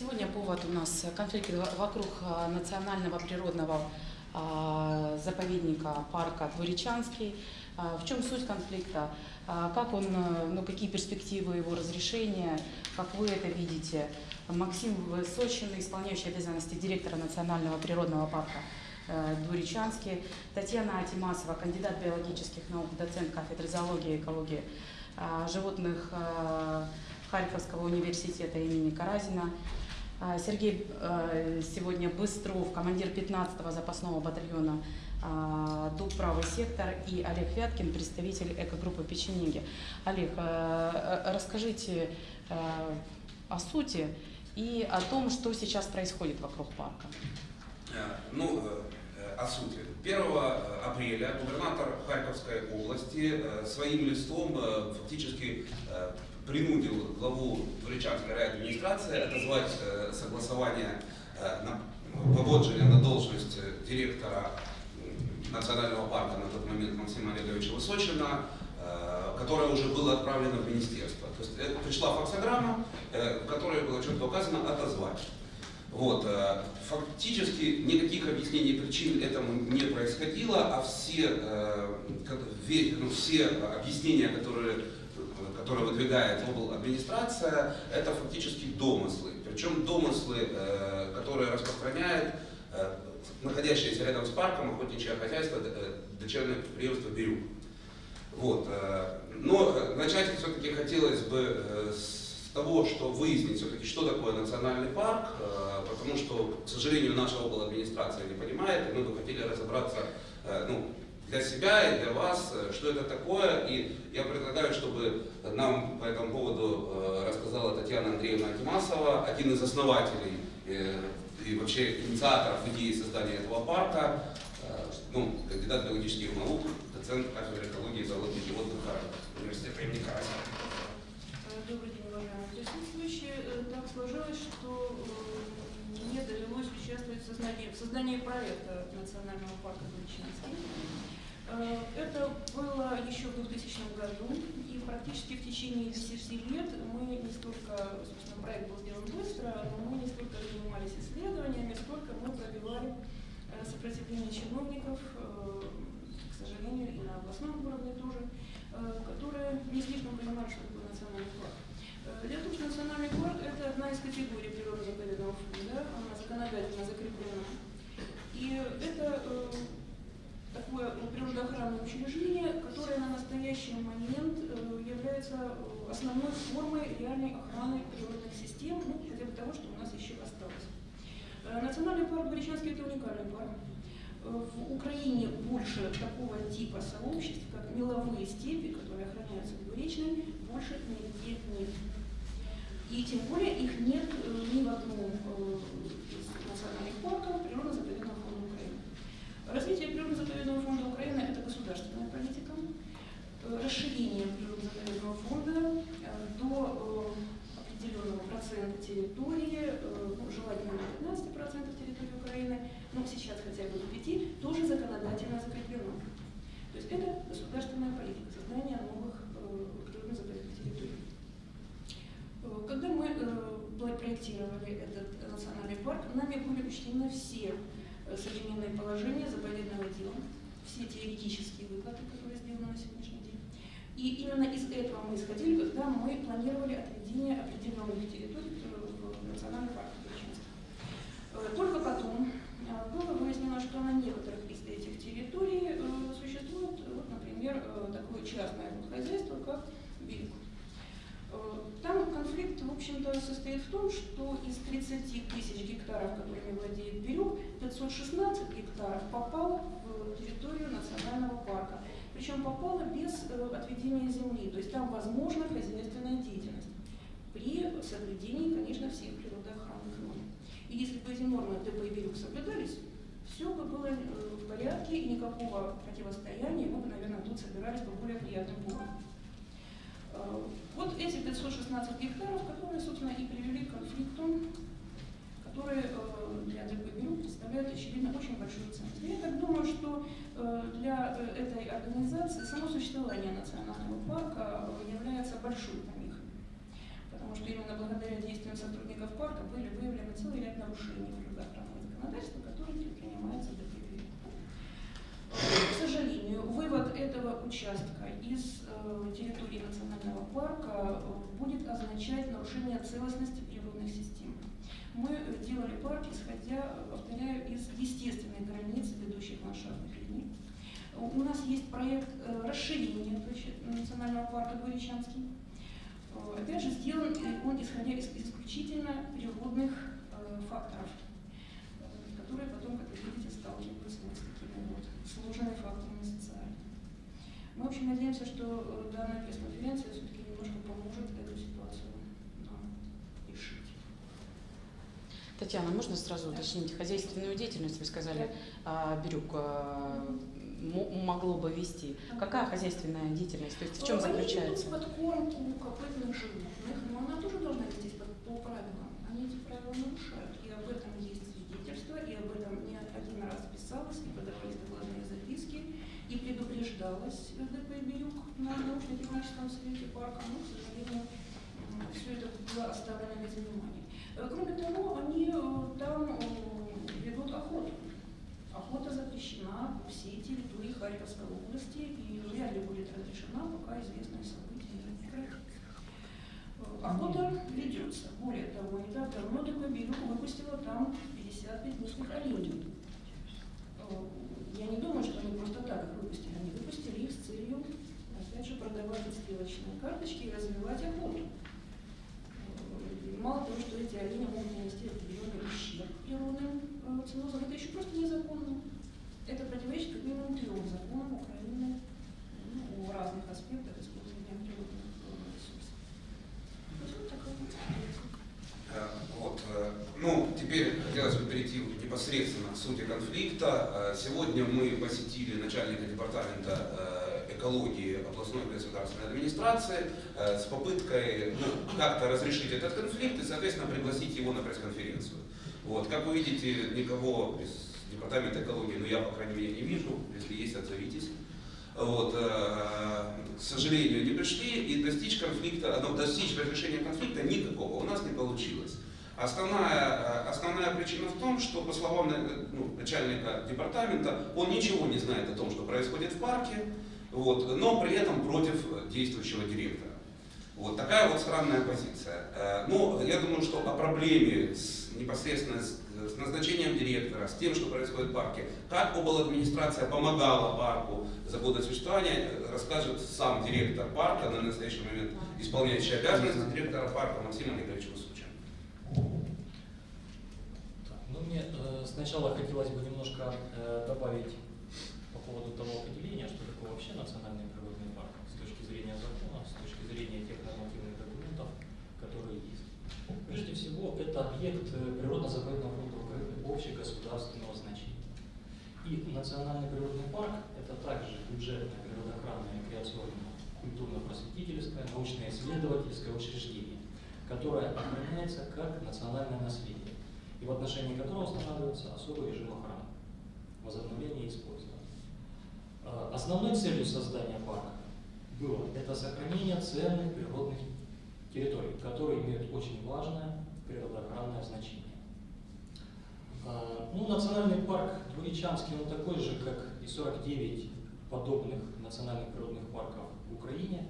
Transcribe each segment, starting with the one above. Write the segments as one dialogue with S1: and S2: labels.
S1: Сегодня повод у нас конфликт вокруг а, национального природного а, заповедника парка Двуречанский. А, В чем суть конфликта? Как он, э, ну, какие перспективы его разрешения, как вы это видите? Максим Высочин, исполняющий обязанности директора Национального природного парка э, Двуречанский, Татьяна Атимасова, кандидат биологических наук, доцент кафедры зоологии и экологии животных Харьковского университета имени Каразина, Сергей э, сегодня Быстров, командир 15-го запасного батальона а, ДУП «Правый сектор» и Олег Вяткин, представитель экогруппы «Печенеги». Олег, э, э, расскажите о сути и о том, что сейчас происходит вокруг парка.
S2: Ну, о сути. 1 апреля губернатор Харьковской области своим листом фактически принудил главу Туречанской райадминистрации отозвать э, согласование э, на поводження на должность э, директора национального парка на тот момент Максима Олеговича Высочина, которое уже было отправлено в министерство. То есть пришла факсограмма, в которой было четко указано отозвать. Вот, фактически никаких объяснений причин этому не происходило, а все, как- ну, все объяснения, которые, которые выдвигает обл. администрация, это фактически домыслы. Причем домыслы, э, которые распространяет э, находящееся рядом с парком охотничье хозяйство, э, дочернее предприятие «Бирюк». Вот. Но начать все-таки хотелось бы с того, что выяснить все-таки, что такое национальный парк, потому что, к сожалению, наша обл. администрация не понимает, и мы бы хотели разобраться ну, для себя и для вас, э, что это такое. И я предлагаю, чтобы нам по этому поводу э, рассказала Татьяна Андреевна Акимасова, один из основателей э, и вообще инициаторов идеи создания этого парка, ну, кандидат биологических наук, доцент кафедры экологии и зоологии животных университета имени Карасева.
S3: Добрый день, уважаемые присутствующие. Так сложилось, что мне довелось участвовать в создании, в создании проекта Национального парка Горячинский. Э, Это было еще в 2000 году, и практически в течение 10 лет мы не столько, собственно, проект был сделан быстро, но мы не столько занимались исследованиями, сколько мы пробивали э, сопротивление чиновников, э, к сожалению, и на областном уровне тоже, которые не слишком понимали, что такое национальный парк. В том, что национальный парк – это одна из категорий природно-заповедного фонда, она законодательно закреплена. И это такое природоохранное учреждение, которое на настоящий момент э, является э, основной формой реальной охраны природных систем, ну, хотя бы того, что у нас еще осталось. Э, Национальный парк Горячанский – это уникальный парк. В Украине больше такого типа сообществ, как меловые степи, которые охраняются двуречной, больше нигде нет. И тем более их нет ни в одном из национальных парков Украины. Развитие природно-заповедного фонда Украины – это государственная политика. Э, Расширение природно-заповедного фонда э, до э, определенного процента территории, ну, желательно на 15% территории Украины, но сейчас хотя бы до 5%, тоже законодательно закреплено. То есть это государственная политика, создание новых природно-заповедных территорий. Когда мы проектировали этот национальный парк, нами были учтены все э, современные положения заповедного дела, все теоретические выкладки, которые сделаны на сегодняшний день. И именно из этого мы исходили, когда мы планировали отведение определенных территорий э, в национальный парк. Э, Только потом э, было выяснено, что на некоторых из этих территорий существует, вот, например, такое частное хозяйство, как. Э, Там конфликт, в общем-то, состоит в том, что из 30 тысяч гектаров, которыми владеет Бирюк, 516 гектаров попало в территорию национального парка. Причем попало без э, отведения земли, то есть там возможна хозяйственная деятельность при соблюдении, конечно, всех природоохранных норм. И если бы эти нормы ДП и Бирюк соблюдались, все бы было э, в порядке и никакого противостояния, мы бы, наверное, тут собирались по более приятным пунктам. Э, Вот эти 516 гектаров, которые, собственно, и привели к конфликту, которые э, для ДПГРУ представляют, очевидно, очень большую ценность. Я так думаю, что э, для э, этой организации само существование национального парка э, является большой помехой. Потому что именно благодаря действиям сотрудников парка были выявлены целый ряд нарушений природоохранного законодательства, которые предпринимаются ДПВ. К сожалению, вывод этого участка из э, территории национального парка э, будет означать нарушение целостности природных систем. Мы э, делали парк, исходя, э, повторяю, из естественных границ, ведущих ландшафтных линий. У нас есть проект э, расширения площади национального парка Горячанский. Э, Опять же, сделан э, он исходя из исключительно природных э, факторов, э, которые потом, как вы видите, сталкиваются с такими вот сложными факторами социальными. Мы, в общем, надеемся, что э, данная пресс-конференция все-таки немножко поможет эту ситуацию нам решить.
S1: Татьяна, можно сразу уточнить хозяйственную деятельность? Вы сказали, а, Бирюк а, могло бы вести. Какая хозяйственная деятельность? То есть в чем
S3: Они
S1: заключается?
S3: ведут подкормку копытных животных, но она тоже должна вестись по, по правилам. Они эти правила нарушают. И об этом есть свидетельство, и об этом не один раз писалось, и подавались докладные записки, и предупреждалось ДП «Бирюк» на научно-техническом совете парка, но, к сожалению, все это было оставлено без внимания. Кроме того, они э, там э, ведут охоту. Охота запрещена по всей территории Харьковской области и вряд ли будет разрешена, пока известные события не прекратятся. Э, Охота ведется. Более того, не так давно выпустила там 55 местных оленей. Я не думаю, что они просто так их выпустили. Они выпустили их с целью, опять же, продавать стрелочные карточки и развивать охоту. Мало того, что эти олени могут нанести определенный ущерб природным ценозам, это еще просто незаконно. Это противоречит как минимум трем законам Украины ну, о разных аспектах использования природных э, ресурсов. Вот.
S2: Э, э, ну, теперь хотелось бы перейти непосредственно к сути конфликта. Сегодня мы посетили начальника департамента экологии областной государственной администрации э, с попыткой ну, как-то разрешить этот конфликт и, соответственно, пригласить его на пресс-конференцию. Вот, как вы видите, никого из департамента экологии, ну я, по крайней мере, не вижу, если есть, отзовитесь. Вот, э, к сожалению, не пришли и достичь конфликта, ну, достичь разрешения конфликта никакого у нас не получилось. Основная, э, основная причина в том, что, по словам ну, начальника департамента, он ничего не знает о том, что происходит в парке, вот, но при этом против действующего директора. Вот такая вот странная позиция. Э, Ну, я думаю, что о проблеме с, непосредственно с, с назначением директора, с тем, что происходит в парке, как обладминистрация помогала парку за годы существования, э, расскажет сам директор парка, на настоящий момент исполняющий обязанности директора парка Максим Олегович Высочин.
S4: Так, ну, мне э, сначала хотелось бы немножко э, добавить по поводу того определения, что вообще национальный природный парк с точки зрения закона, с точки зрения тех нормативных документов, которые есть. Прежде всего, это объект э, природно-заповедного фонда общегосударственного значения. И национальный природный парк – это также бюджетное природоохранное, рекреационное, культурно-просветительское, научно-исследовательское учреждение, которое охраняется как национальное наследие и в отношении которого устанавливается особый режим охраны, возобновления и использования. Э, Основной целью создания парка было это сохранение ценных природных территорий, которые имеют очень важное природоохранное значение. Э, Ну, национальный парк Двуречанский, он такой же, как и 49 подобных национальных природных парков в Украине.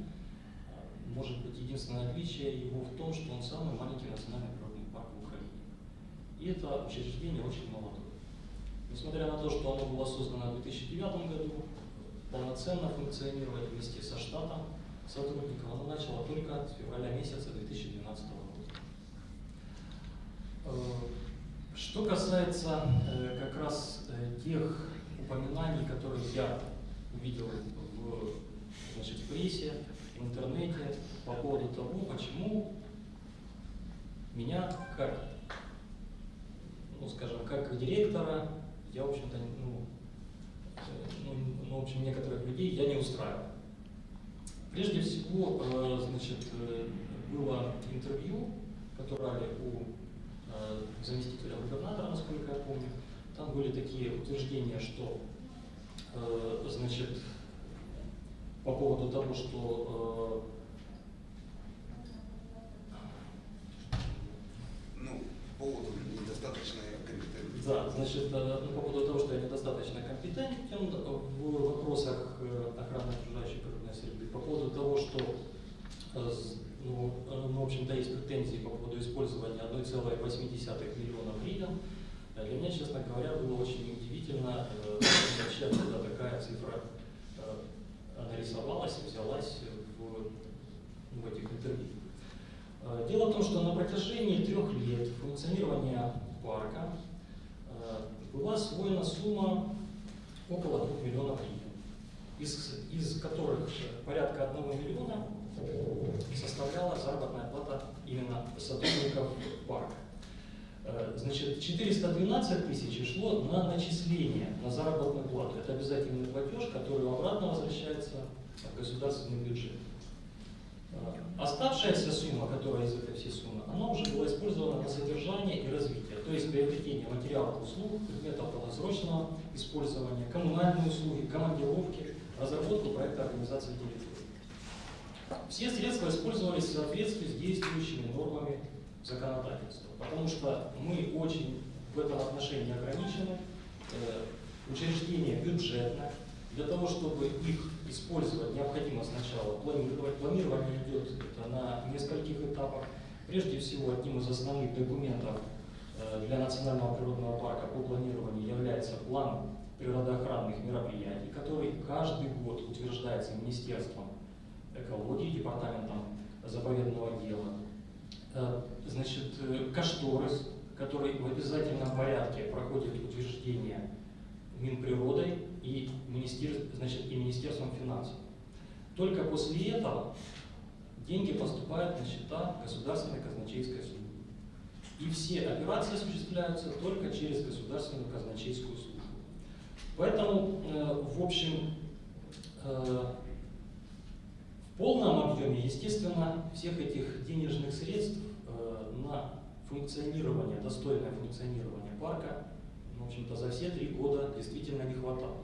S4: Э, Может быть, единственное отличие его в том, что он самый маленький национальный природный парк в Украине. И это учреждение очень молодое. Несмотря на то, что оно было создано в 2009 году, полноценно функционировать вместе со штатом сотрудников оно начало только с февраля месяца 2012 года. Э, Что касается э, как раз э, тех упоминаний, которые я увидел в, значит, в прессе, в интернете по поводу того, почему меня как, ну скажем, как директора, я, в общем-то, ну, ну, ну, в общем, некоторых людей я не устраиваю. Прежде всего, э, значит, э, было интервью, которое у э, заместителя губернатора, насколько я помню. Там были такие утверждения, что, значит, по поводу того, что
S2: Ну, по поводу
S4: значит, э, ну, по поводу того, что я недостаточно компетентен в вопросах э, охраны окружающей природной среды, по поводу того, что, э, ну, э, ну, в общем-то, есть претензии по поводу использования 1,8 миллиона гривен, э, для меня, честно говоря, было очень удивительно, э, вообще откуда такая цифра э, нарисовалась, взялась в, в этих интервью. Э, Дело в том, что на протяжении трех лет функционирования парка э, была освоена сумма около 2 миллионов гривен, из, из которых порядка 1 миллиона составляла заработная плата именно сотрудников парка. Э, Значит, 412 тысяч шло на начисление, на заработную плату. Это обязательный платеж, который обратно возвращается в государственный бюджет. Э, Оставшаяся сумма, которая из этой всей суммы, она уже была использована на содержание и развитие, то есть приобретение материалов, услуг, предметов долгосрочного использования, коммунальные услуги, командировки, разработку проекта организации территории. Все средства использовались в соответствии с действующими нормами законодательства, потому что мы очень в этом отношении ограничены, э, учреждения бюджетные, для того, чтобы их использовать, необходимо сначала планировать. Планирование идет это на нескольких этапах. Прежде всего, одним из основных документов для Национального природного парка по планированию является план природоохранных мероприятий, который каждый год утверждается Министерством экологии, Департаментом заповедного дела. Э, Значит, э, кошторис, который в обязательном порядке проходит утверждение Минприродой и, министер, значит, и Министерством финансов. Только после этого деньги поступают на счета Государственной казначейской службы. И все операции осуществляются только через Государственную казначейскую службу. Поэтому, э, в общем, э, в полном объеме, естественно, всех этих денежных средств э, на функционирование, достойное функционирование парка, в общем-то, за все три года действительно не хватало.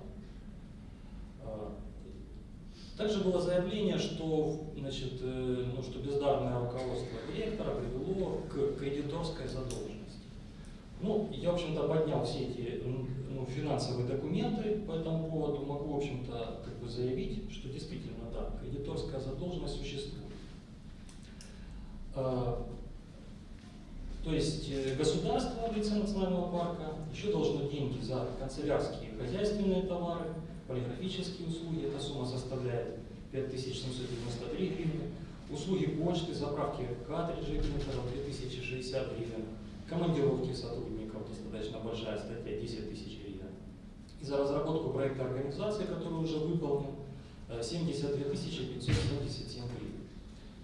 S4: Также было заявление, что, значит, э, ну, что бездарное руководство директора привело к кредиторской задолженности. Ну, я, в общем-то, поднял все эти ну, финансовые документы по этому поводу, могу, в общем-то, как бы заявить, что действительно, да, кредиторская задолженность существует. Э, То есть э, государство в лице национального парка еще должно деньги за канцелярские хозяйственные товары, полиграфические услуги, эта сумма составляет 5793 гривны, услуги почты, заправки картриджей принтеров 2060 гривен, командировки сотрудников, достаточно большая статья, 10 тысяч гривен. И за разработку проекта организации, который уже выполнен, э, 72 577 гривен.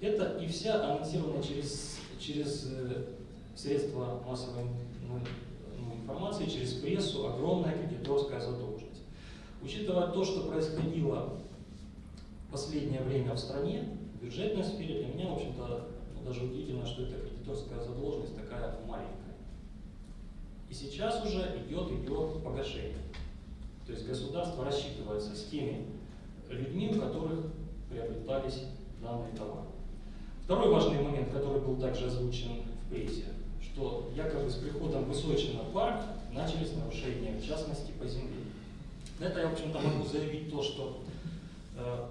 S4: Это и вся анонсированная через, через э, средства массовой ну, ну, информации, через прессу огромная кредиторская задолженность. Учитывая то, что происходило в последнее время в стране, в бюджетной сфере, для меня, в общем-то, ну, даже удивительно, что эта кредиторская задолженность такая маленькая. И сейчас уже идет ее погашение. То есть государство рассчитывается с теми людьми, у которых приобретались данные товары. Второй важный момент, который был также озвучен в прессе, что якобы с приходом Высочина в парк начались нарушения, в частности, по земле. На это я, в общем-то, могу заявить то, что, э,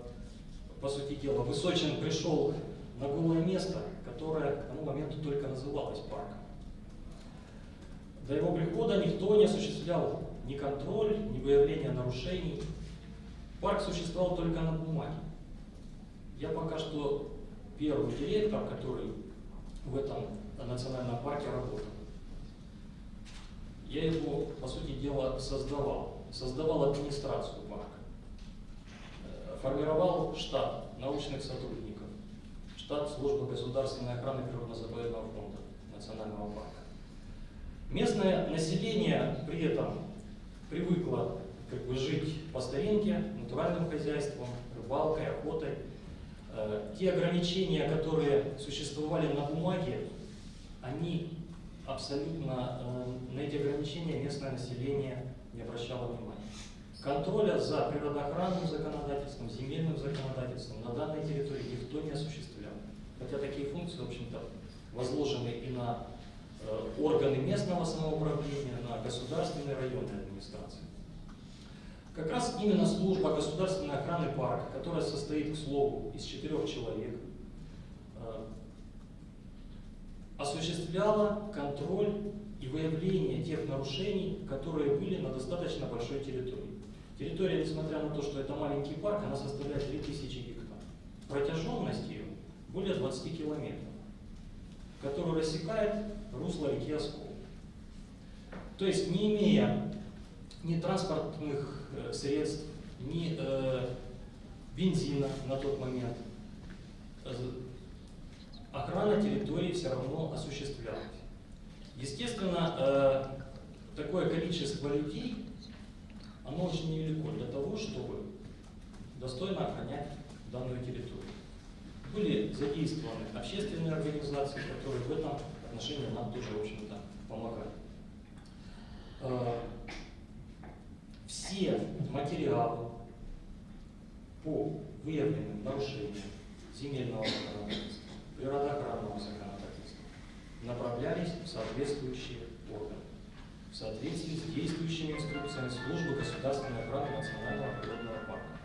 S4: по сути дела, Высочин пришел на голое место, которое к тому моменту только называлось парком. До его прихода никто не осуществлял ни контроль, ни выявление нарушений. Парк существовал только на бумаге. Я пока что первый директор, который в этом национальном парке работал. Я его, по сути дела, создавал. Создавал администрацию парка. Э, Формировал штат научных сотрудников, штат службы государственной охраны природно-заповедного фонда национального парка. Местное население при этом привыкло как бы, жить по старинке, натуральным хозяйством, рыбалкой, охотой. Э, Те ограничения, которые существовали на бумаге, они абсолютно, э, на эти ограничения местное население не обращало внимания. Контроля за природоохранным законодательством, земельным законодательством на данной территории никто не осуществлял. Хотя такие функции, в общем-то, возложены и на э, органы местного самоуправления, на государственные районные администрации. Как раз именно служба государственной охраны парка, которая состоит, к слову, из четырех человек, э, осуществляла контроль и выявление тех нарушений, которые были на достаточно большой территории. Территория, несмотря на то, что это маленький парк, она составляет 3000 гектар. Протяженность ее более 20 километров, которую рассекает русло реки Оскол. То есть, не имея ни транспортных э, средств, ни э, бензина на тот момент, э, охрана территории все равно осуществлялась. Естественно, э, такое количество людей, оно очень невелико для того, чтобы достойно охранять данную территорию. Были задействованы общественные организации, которые в этом отношении нам тоже, в общем-то, помогали. Э, все материалы по выявленным нарушениям земельного законодательства, природоохранного законодательства направлялись в соответствующие органы в соответствии с действующими инструкциями службы государственной охраны национального природного парка.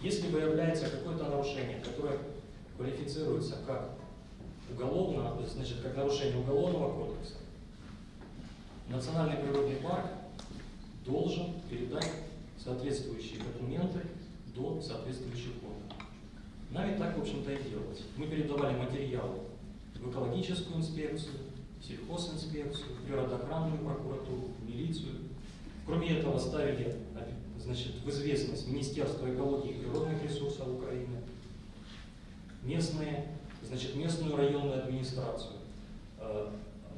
S4: Если выявляется какое-то нарушение, которое квалифицируется как уголовно, значит, как нарушение уголовного кодекса, Национальный природный парк должен передать соответствующие документы до соответствующих органов. Нами так, в общем-то, и делалось. Мы передавали материалы в экологическую инспекцию, сельхозинспекцию, природоохранную прокуратуру, милицию. Кроме этого, ставили значит, в известность Министерство экологии и природных ресурсов Украины, местные, значит, местную районную администрацию. Э,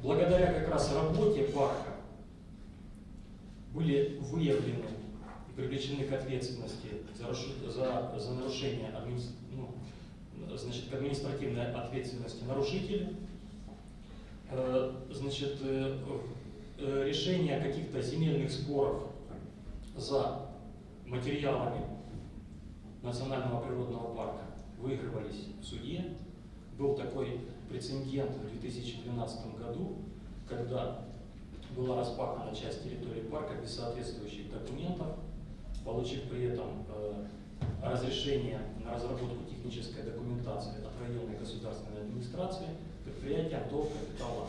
S4: благодаря как раз работе парка были выявлены и привлечены к ответственности за, за, за нарушение ну, значит, к административной ответственности нарушителей, э, значит, э, э, решение каких-то земельных споров за материалами Национального природного парка выигрывались в суде. Был такой прецедент в 2012 году, когда была распахана часть территории парка без соответствующих документов, получив при этом разрешение на разработку технической документации от районной государственной администрации предприятия до капитала,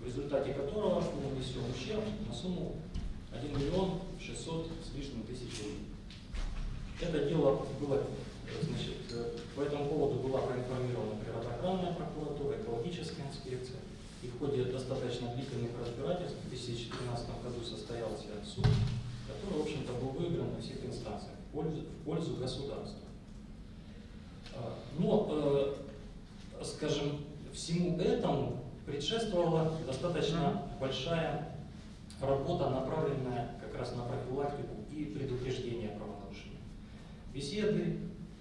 S4: в результате которого был нанесен ущерб на сумму 1 миллион 600 с лишним тысяч рублей. Это дело было, значит, э, по этому поводу была проинформирована природоохранная прокуратура, экологическая инспекция, и в ходе достаточно длительных разбирательств в 2013 году состоялся суд, который, в общем-то, был выигран на всех инстанциях в пользу, в пользу государства. А, но, э, скажем, всему этому предшествовала достаточно большая работа, направленная как раз на профилактику и предупреждение правонарушений. Беседы,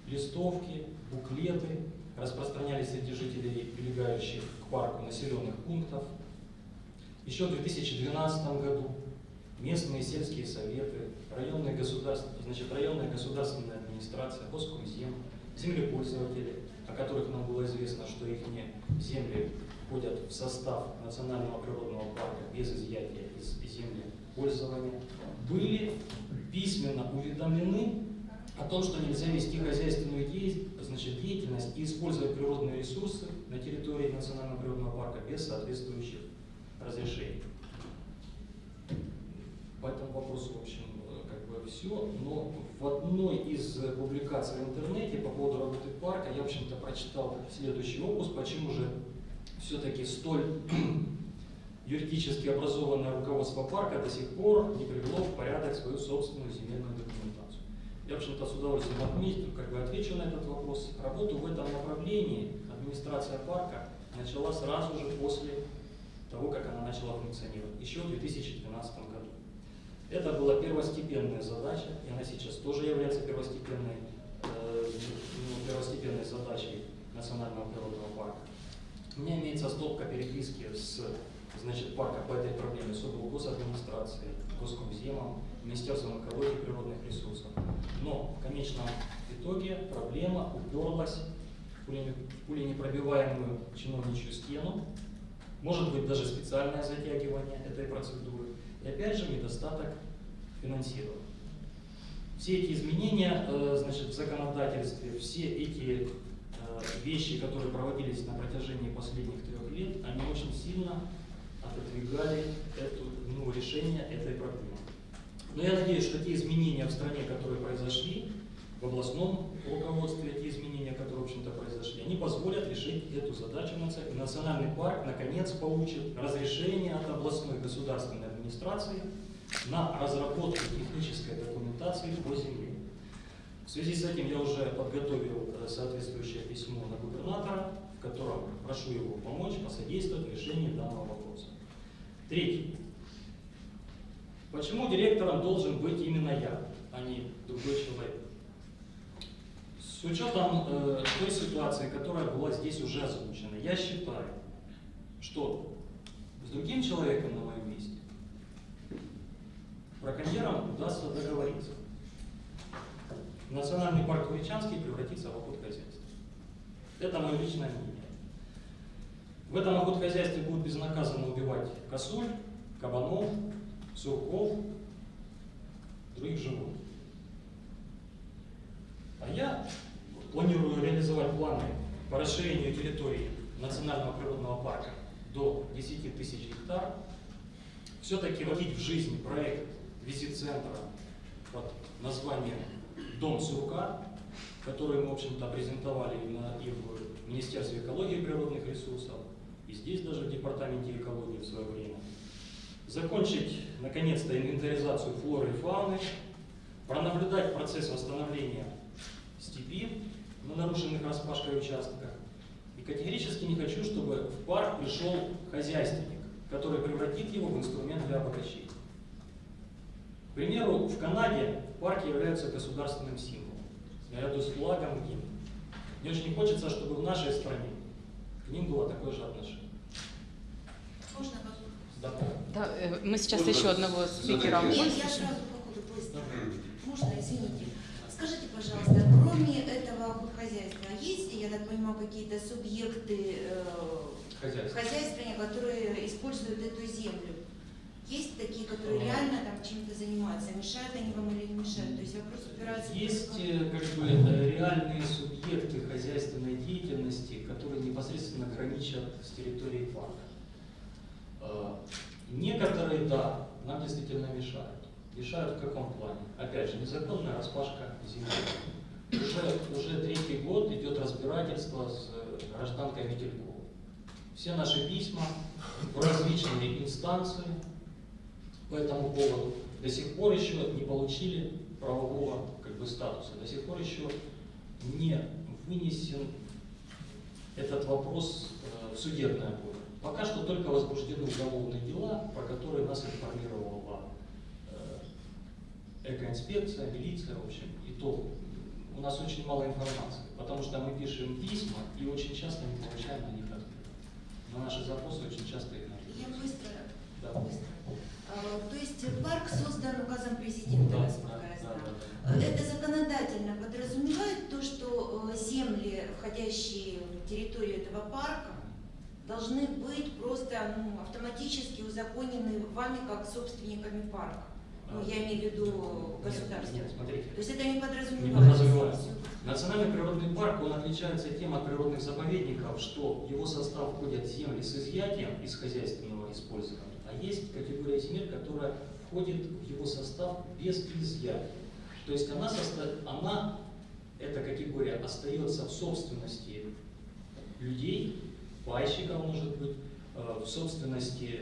S4: листовки, буклеты распространялись среди жителей, прилегающих парку населенных пунктов. Еще в 2012 году местные сельские советы, районные государства, значит, районная государственная администрация, Госкомзем, землепользователи, о которых нам было известно, что их земли входят в состав национального природного парка без изъятия из земли пользования, были письменно уведомлены о том, что нельзя вести хозяйственную значит, деятельность и использовать природные ресурсы на территории национального природного парка без соответствующих разрешений. По этому вопросу, в общем, как бы все. Но в одной из публикаций в интернете по поводу работы парка я, в общем-то, прочитал следующий опус, почему же все-таки столь юридически образованное руководство парка до сих пор не привело в порядок свою собственную земельную документацию. Я, в общем-то, с удовольствием отметил, как бы отвечу на этот вопрос. Работу в этом направлении администрация парка начала сразу же после того, как она начала функционировать, еще в 2012 году. Это была первостепенная задача, и она сейчас тоже является первостепенной, э, ну, первостепенной задачей Национального природного парка. У меня имеется стопка переписки с значит, парка по этой проблеме с облгосадминистрацией, Госкомземом, Министерством экологии и природных ресурсов. Но в конечном итоге проблема уперлась в пуленепробиваемую чиновничью стену, может быть даже специальное затягивание этой процедуры. И опять же недостаток финансирования. Все эти изменения э, значит, в законодательстве, все эти э, вещи, которые проводились на протяжении последних трех лет, они очень сильно отодвигали эту, ну, решение этой проблемы. Но я надеюсь, что те изменения в стране, которые произошли, в областном руководстве, те изменения, которые, в общем-то, произошли, они позволят решить эту задачу. Национальный парк, наконец, получит разрешение от областной государственной администрации на разработку технической документации по земле. В связи с этим я уже подготовил э, соответствующее письмо на губернатора, в котором прошу его помочь, посодействовать решению данного вопроса. Третий. Почему директором должен быть именно я, а не другой человек? С учетом э, той ситуации, которая была здесь уже озвучена, я считаю, что с другим человеком на месте браконьерам удастся договориться. Национальный парк Туричанский превратится в охотхозяйство. Это мое личное мнение. В этом охотхозяйстве будут безнаказанно убивать косуль, кабанов, сурков, других животных. А я планирую реализовать планы по расширению территории национального природного парка до 10 тысяч гектар, все-таки вводить в жизнь проект визит-центра под названием «Дом сурка», который мы, в общем-то, презентовали именно и в Министерстве экологии и природных ресурсов, и здесь даже в Департаменте экологии в свое время. Закончить, наконец-то, инвентаризацию флоры и фауны, пронаблюдать процесс восстановления степи на нарушенных распашкой участках. И категорически не хочу, чтобы в парк пришел хозяйственник, который превратит его в инструмент для обогащения. К примеру, в Канаде парки являются государственным символом, наряду с флагом и гимном. Мне очень хочется, чтобы в нашей стране к ним было такое же отношение.
S5: Можно?
S4: Да.
S1: Да, э, мы сейчас
S2: Ольга,
S1: еще одного спикера.
S5: Нет, я сразу по ходу быстро. Можно, извините. Скажите, пожалуйста, кроме этого хозяйства, есть, я так понимаю, какие-то субъекты э, хозяйствования, которые используют эту землю? Есть такие, которые
S4: Ага.
S5: реально там чем-то занимаются? Мешают они вам или не мешают? То есть вопрос упирается
S4: Есть
S5: только-
S4: э, как бы э, реальные субъекты хозяйственной деятельности, которые непосредственно граничат с территорией парка. Э, Некоторые, да, нам действительно мешают. Мешают в каком плане? Опять же, незаконная распашка земли. Уже, уже третий год идет разбирательство с э, гражданкой Метельковой. Все наши письма в различные инстанции по этому поводу до сих пор еще не получили правового как бы, статуса, до сих пор еще не вынесен этот вопрос э, в судебное поле. Пока что только возбуждены уголовные дела, про которые нас информировала э, экоинспекция, милиция, в общем, и то у нас очень мало информации, потому что мы пишем письма и очень часто не получаем на них ответ. На наши запросы очень часто их
S5: Я
S4: ответ.
S5: быстро,
S4: Да.
S5: быстро. А, То есть парк создан указом президента,
S4: Да,
S5: насколько
S4: да,
S5: я знаю.
S4: да, да.
S5: Это законодательно подразумевает то, что э, земли, входящие в территорию этого парка, должны быть просто ну, автоматически узаконены вами как собственниками парка. Ну, я имею в виду государство.
S4: нет, смотрите.
S5: То есть это не
S4: Не
S5: подразумевается.
S4: Национальный природный парк, он отличается тем от природных заповедников, что в его состав входят земли с изъятием из хозяйственного использования, а есть категория земель, которая входит в его состав без изъятия. То есть она, соста- она эта категория остается в собственности людей, пайщиков, может быть, э, в собственности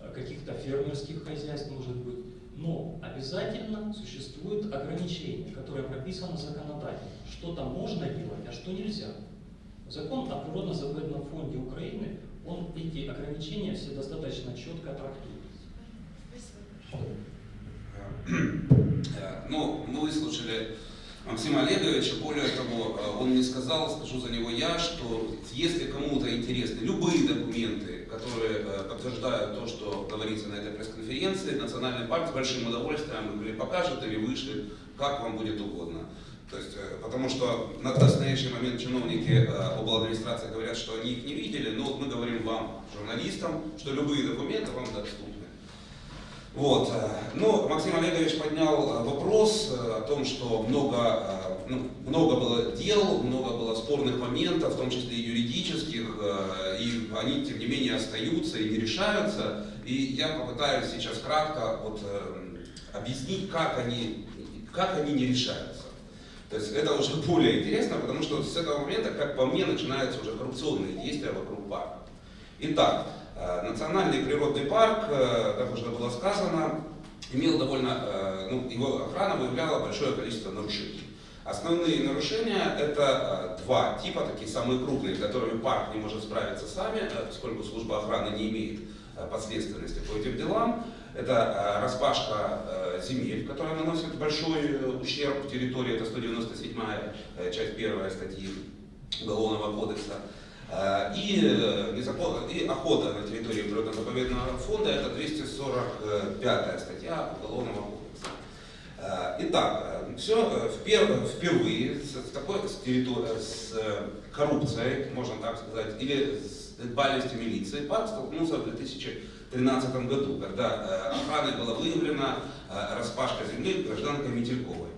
S4: э, каких-то фермерских хозяйств, может быть, но обязательно существует ограничение, которое прописано законодательно, что там можно делать, а что нельзя. Закон о природно-заповедном фонде Украины, он эти ограничения все достаточно четко трактует.
S2: Ну, мы выслушали Максима Олеговича, более того, э, он мне сказал, скажу за него я, что если кому-то интересны любые документы, которые э, подтверждают то, что говорится на этой пресс-конференции, Национальный парк с большим удовольствием или покажет, или вышлет, как вам будет угодно. То есть, э, потому что на настоящий момент чиновники э, обладминистрации говорят, что они их не видели, но вот мы говорим вам, журналистам, что любые документы вам доступны. Вот. э, Ну, Максим Олегович поднял э, вопрос э, о том, что много, ну, много было дел, много было спорных моментов, в том числе и юридических, и они, тем не менее, остаются и не решаются. И я попытаюсь сейчас кратко вот, объяснить, как они, как они не решаются. То есть это уже более интересно, потому что с этого момента, как по мне, начинаются уже коррупционные действия вокруг парка. Итак, Национальный природный парк, э, как уже было сказано, имел довольно, э, ну, его охрана выявляла большое количество нарушений. Основные нарушения это э, два типа, такие самые крупные, с которыми парк не может справиться сами, э, поскольку служба охраны не имеет э, подследственности по этим делам. Это э, распашка э, земель, которая наносит большой э, ущерб территории, это 197 э, часть первая статьи Уголовного кодекса. Э, И, э, незакон- и охота на территории природно-заповедного фонда, это 245 статья Уголовного кодекса. Э, Итак, все впервые с, такой с территори- с коррупцией, можно так сказать, или с бальностью милиции, парк столкнулся в 2013 году, когда охраной была выявлена распашка земли гражданкой Метельковой.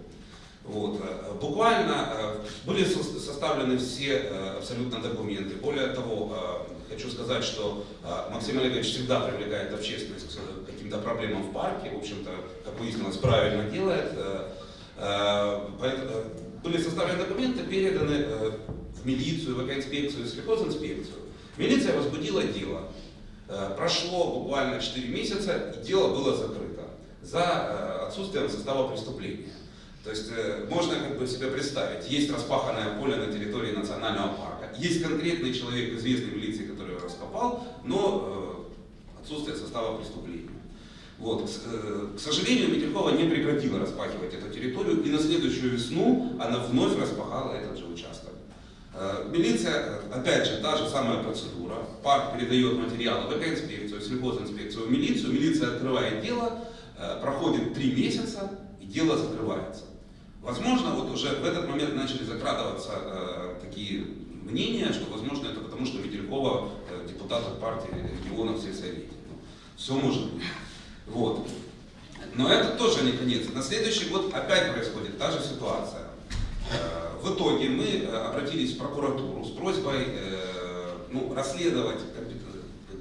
S2: Вот. э, Буквально э, были со- составлены все э, абсолютно документы. Более того, хочу сказать, что Максим Олегович всегда привлекает общественность к каким-то проблемам в парке. В общем-то, как выяснилось, правильно делает. Были составлены документы, переданы в милицию, в экоинспекцию, сельхозинспекцию. Милиция возбудила дело. Прошло буквально 4 месяца, и дело было закрыто за отсутствием состава преступления. То есть э, можно как бы себе представить, есть распаханное поле на территории национального парка, есть конкретный человек известной милиции, который его раскопал, но э, отсутствие состава преступления. Вот. Э, к сожалению, Метелькова не прекратила распахивать эту территорию, и на следующую весну она вновь распахала этот же участок. Милиция, опять же, та же самая процедура. Парк передает материалы в экоинспекцию, сельхозинспекцию, в милицию. Милиция открывает дело, проходит три месяца, и дело закрывается. Возможно, вот уже в этот момент начали закрадываться э, такие мнения, что, возможно, это потому, что Метелькова э, от партии регионов в сельсовете. Ну, все может быть. Вот. Но это тоже не конец. На следующий год опять происходит та же ситуация. Э, В итоге мы э, обратились в прокуратуру с просьбой э, ну, расследовать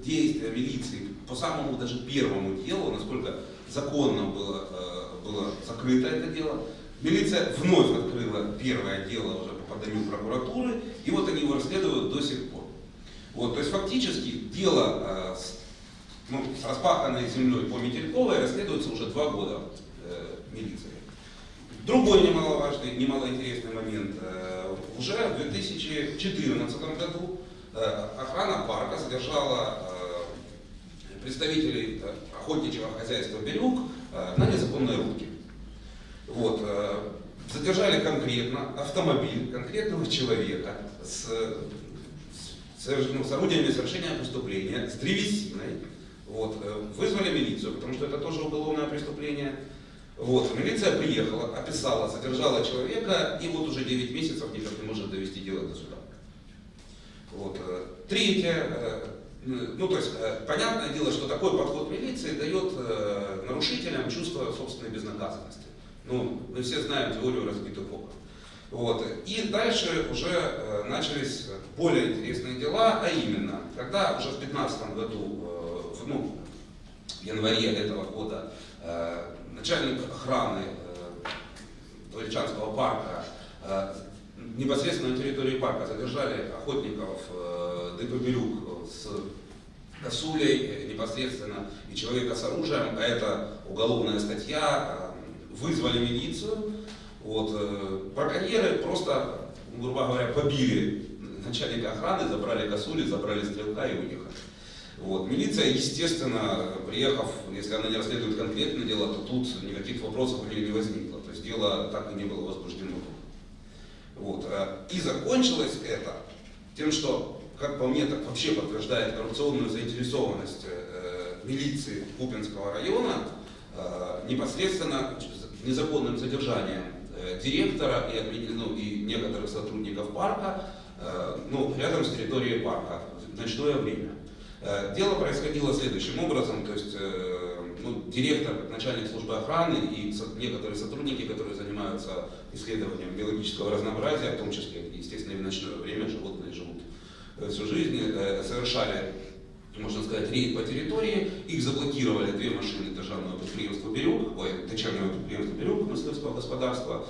S2: действия милиции по самому даже первому делу, насколько законно было, э, было закрыто это дело. Милиция вновь открыла первое дело уже по поданию прокуратуры, и вот они его расследуют до сих пор. Вот, то есть фактически дело э, с, ну, с распаханной землей по Метельковой расследуется уже два года э, милицией. Другой немаловажный, немалоинтересный момент. Э, Уже в 2014 году э, охрана парка задержала э, представителей э, охотничьего хозяйства «Бирюк» э, на незаконной рубке. Вот. э, Задержали конкретно автомобиль конкретного человека с, с, ну, с орудиями совершения преступления, с древесиной. Вот. э, Вызвали милицию, потому что это тоже уголовное преступление. Вот. Милиция приехала, описала, задержала человека, и вот уже 9 месяцев никак не может довести дело до суда. Вот. э, Третье, ну то есть понятное дело, что такой подход милиции дает нарушителям чувство собственной безнаказанности. Ну, мы все знаем теорию разбитых окон. Вот. И дальше уже э, начались более интересные дела, а именно, когда уже в 2015 году, э, в, ну, в январе этого года, э, начальник охраны Дворечанского парка непосредственно на территории парка задержали охотников э, ДП «Бирюк» с косулей непосредственно и человека с оружием, а это уголовная статья, вызвали милицию, вот, э, браконьеры просто, ну, грубо говоря, побили начальника охраны, забрали косули, забрали стрелка и уехали. Вот. Милиция, естественно, приехав, если она не расследует конкретное дело, то тут никаких вопросов у нее не возникло. То есть дело так и не было возбуждено. Вот. э, И закончилось это тем, что, как по мне, так вообще подтверждает коррупционную заинтересованность э, милиции Купинского района э, непосредственно незаконным задержанием э, директора и, ну, и некоторых сотрудников парка э, ну, рядом с территорией парка в ночное время. Э, Дело происходило следующим образом, то есть ну, директор, начальник службы охраны и некоторые сотрудники, которые занимаются исследованием биологического разнообразия, в том числе, естественно, и в ночное время животные живут всю жизнь, совершали, можно сказать, рейд по территории, их заблокировали две машины державного предприятия «Берег», ой, дочернего предприятия «Берег» мисливского господарства,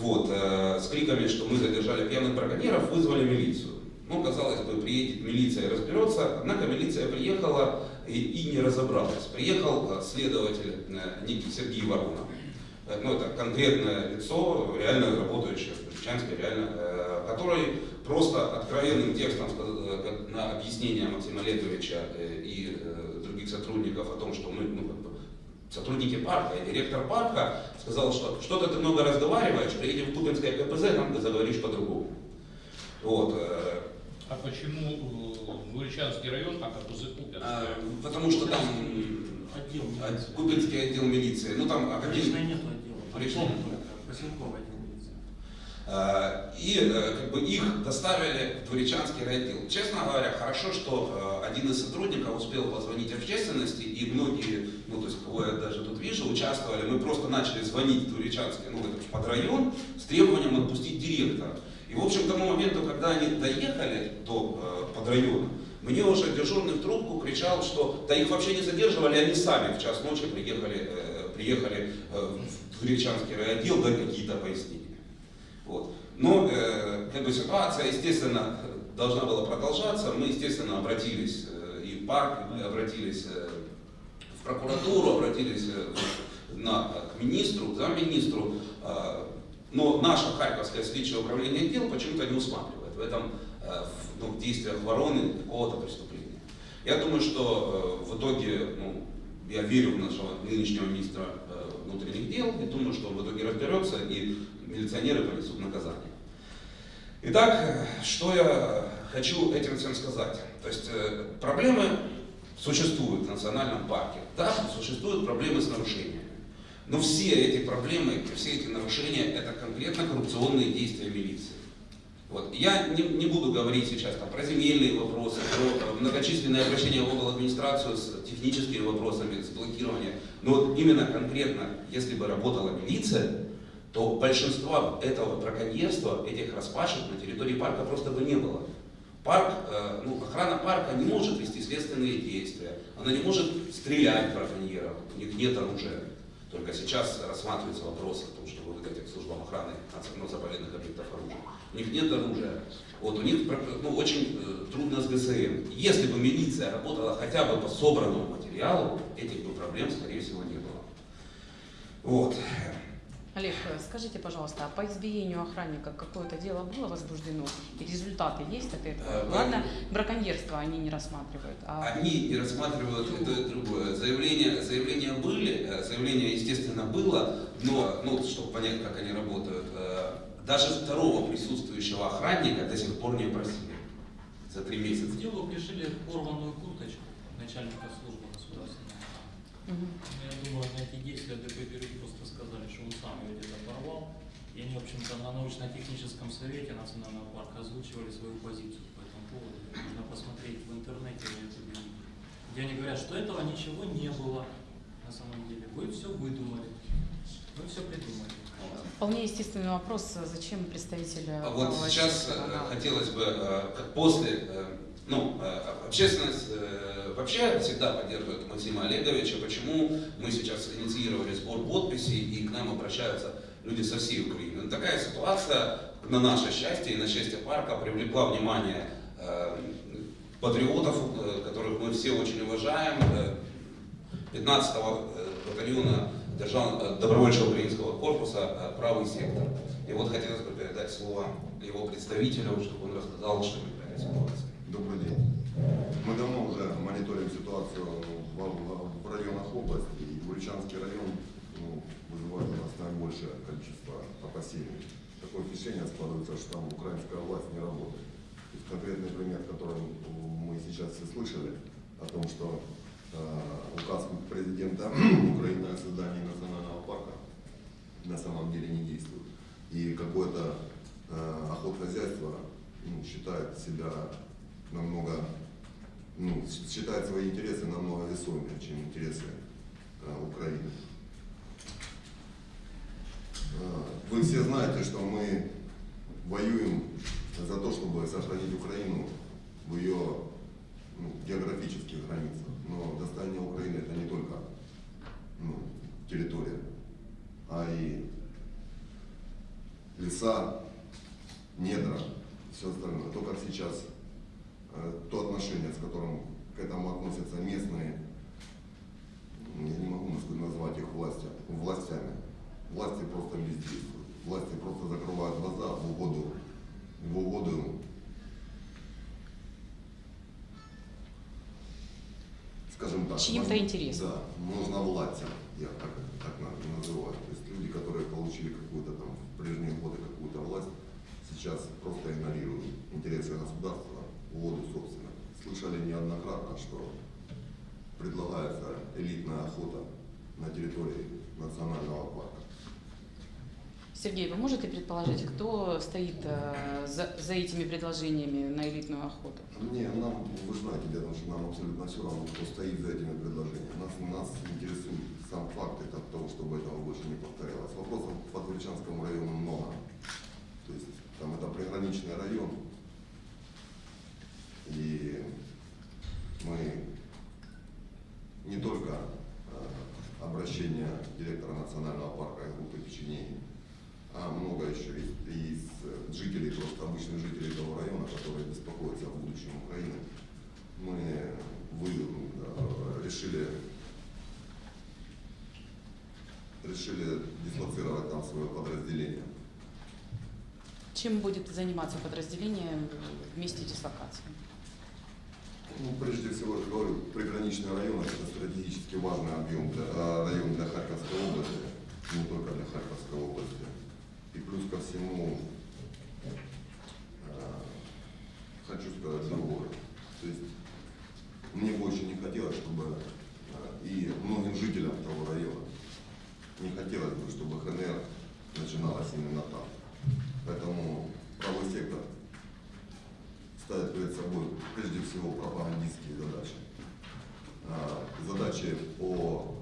S2: вот, э, с криками, что мы задержали пьяных браконьеров, вызвали милицию. Ну, казалось бы, приедет милиция и разберется, однако милиция приехала и, и не разобралась. Приехал э, следователь э, некий Сергей Воронов. Э, Ну, это конкретное лицо, реально работающее в Бричанске, реально, э, который просто откровенным текстом э, на объяснение Максима Олеговича э, и э, других сотрудников о том, что мы, ну, сотрудники парка и директор парка сказал, что что-то ты много разговариваешь, приедем в Купинское КПЗ, там ты заговоришь по-другому. Вот,
S6: А почему Буричанский район, а КПЗ Купинская?
S2: а, потому что там
S4: Отдел
S2: а,
S4: милиции.
S2: Купинский отдел милиции, ну там
S4: нет отдела.
S2: Лично нет.
S4: только поселковый отдел
S2: И э, как бы их доставили в Дворечанский райотдел. Честно говоря, хорошо, что э, один из сотрудников успел позвонить общественности, и многие, ну то есть кого я даже тут вижу, участвовали. Мы просто начали звонить в Дворечанский, ну этот подрайон, с требованием отпустить директора. И в общем к тому моменту, когда они доехали до э, подрайона, мне уже дежурный в трубку кричал, что да их вообще не задерживали, они сами в час ночи приехали, э, приехали э, в Дворечанский райотдел дать какие-то пояснения. Вот. Но э, как бы ситуация, естественно, должна была продолжаться. Мы, естественно, обратились э, и в парк, мы обратились э, в прокуратуру, обратились э, на, к министру, к замминистру. Но наше Харьковское следственное управление дел почему-то не усматривает в этом в, ну, в действиях вороны какого-то преступления. Я думаю, что в итоге, ну, я верю в нашего нынешнего министра внутренних дел и думаю, что он в итоге разберется и милиционеры понесут наказание. Итак, что я хочу этим всем сказать? То есть э, проблемы существуют в национальном парке. Да, существуют проблемы с нарушениями. Но все эти проблемы, все эти нарушения это конкретно коррупционные действия милиции. Вот. Я не, не буду говорить сейчас там, про земельные вопросы, про э, многочисленные обращения в область администрацию с техническими вопросами, с блокированием. Но вот именно конкретно, если бы работала милиция, то большинства этого браконьерства, этих распашек на территории парка просто бы не было. Парк, э, ну, охрана парка не может вести следственные действия, она не может стрелять браконьеров, у них нет оружия. Только сейчас рассматривается вопрос о том, чтобы выдать их службам охраны ну, заповедных объектов оружия. У них нет оружия. Вот у них ну, очень э, трудно с ГСМ. Если бы милиция работала хотя бы по собранному материалу, этих бы проблем, скорее всего, не было. Вот.
S1: Олег, э, скажите, пожалуйста, а по избиению охранника какое-то дело было возбуждено? И результаты есть от этого?
S2: Э,
S1: Ладно, браконьерство они не рассматривают. А
S2: Они не рассматривают и то, и другое. Заявления, заявления были, э, заявление, естественно, было, но, ну, чтобы понять, как они работают, даже второго присутствующего охранника до сих пор не опросили за три месяца.
S4: делу пришили порванную курточку начальника службы государственной. Ну, Я думаю, на эти действия ДП просто сказали, что он сам ее где-то порвал. И они, в общем-то, на научно-техническом совете национального парка озвучивали свою позицию по этому поводу. Можно посмотреть в интернете на YouTube, где они говорят, что этого ничего не было на самом деле. Вы все выдумали. Вы все придумали.
S1: Вполне естественный вопрос, зачем представители
S2: А вот сейчас э, хотелось бы, э, после, э, ну, э, общественность э, вообще всегда поддерживает Максима Олеговича. Почему мы сейчас инициировали сбор подписей и к нам обращаются люди со всей Украины? Ну, такая ситуация, на наше счастье и на счастье парка, привлекла внимание э, патриотов, которых мы все очень уважаем, э, 15-го э, батальона держав... э, добровольчего украинского корпуса «Правый сектор». И вот хотелось бы передать слово его представителю, чтобы он рассказал, что эту ситуацию.
S7: Добрый день. Мы давно уже мониторим ситуацию в, в- районах области, и Буричанский район ну, вызывает у нас наибольшее количество опасений. Такое впечатление складывается, что там украинская власть не работает. Есть конкретный пример, который мы сейчас все слышали, о том, что э, указ президента Украины о создании национального парка на самом деле не действует. И какое-то э, охотхозяйство ну, считает себя намного, ну, считает свои интересы намного весомее, чем интересы э, Украины. Э, Вы все знаете, что мы воюем за то, чтобы сохранить Украину в ее ну, географических границах. Но достояние Украины это не только ну, территория, а и леса, недра, все остальное. То, как сейчас, э, то отношение, с которым к этому относятся местные, м, я не могу наз- назвать их власти, властями. Власти просто бездействуют. Власти просто закрывают глаза в угоду, в угоду скажем так,
S1: Чьим-то интересам.
S7: Да, нужно властям, я так, так на- называю. То есть люди, которые получили какую-то там в прежние годы какую-то власть, сейчас просто игнорируют интересы государства в угоду собственно. Слышали неоднократно, что предлагается элитная охота на территории национального парка.
S1: Сергей, вы можете предположить, кто стоит э, за, за этими предложениями на элитную охоту?
S7: Мне, нам, вы знаете, дело, что нам абсолютно все равно, кто стоит за этими предложениями. Нас, нас интересует сам факт это того, чтобы этого больше не повторялось. Вопросов по Турчанскому району много. То есть там это приграничный район. И мы не только э, обращение директора национального парка и группы печеней, а много еще из, из э, жителей, просто обычных жителей этого района, которые беспокоятся о будущем Украины. Мы вы, решили, решили дислоцировать там свое подразделение.
S1: Чем будет заниматься подразделение в месте дислокации?
S7: Ну, прежде всего, я говорю, приграничный район это стратегически важный объем для, э, район для Харьковской области, не только для Харьковской области. И плюс ко всему, э, хочу сказать другое. То есть мне бы очень не хотелось, чтобы э, и многим жителям того района не хотелось бы, чтобы ХНР начиналась именно там. Поэтому правый сектор ставит перед собой прежде всего пропагандистские задачи. А, Задачи по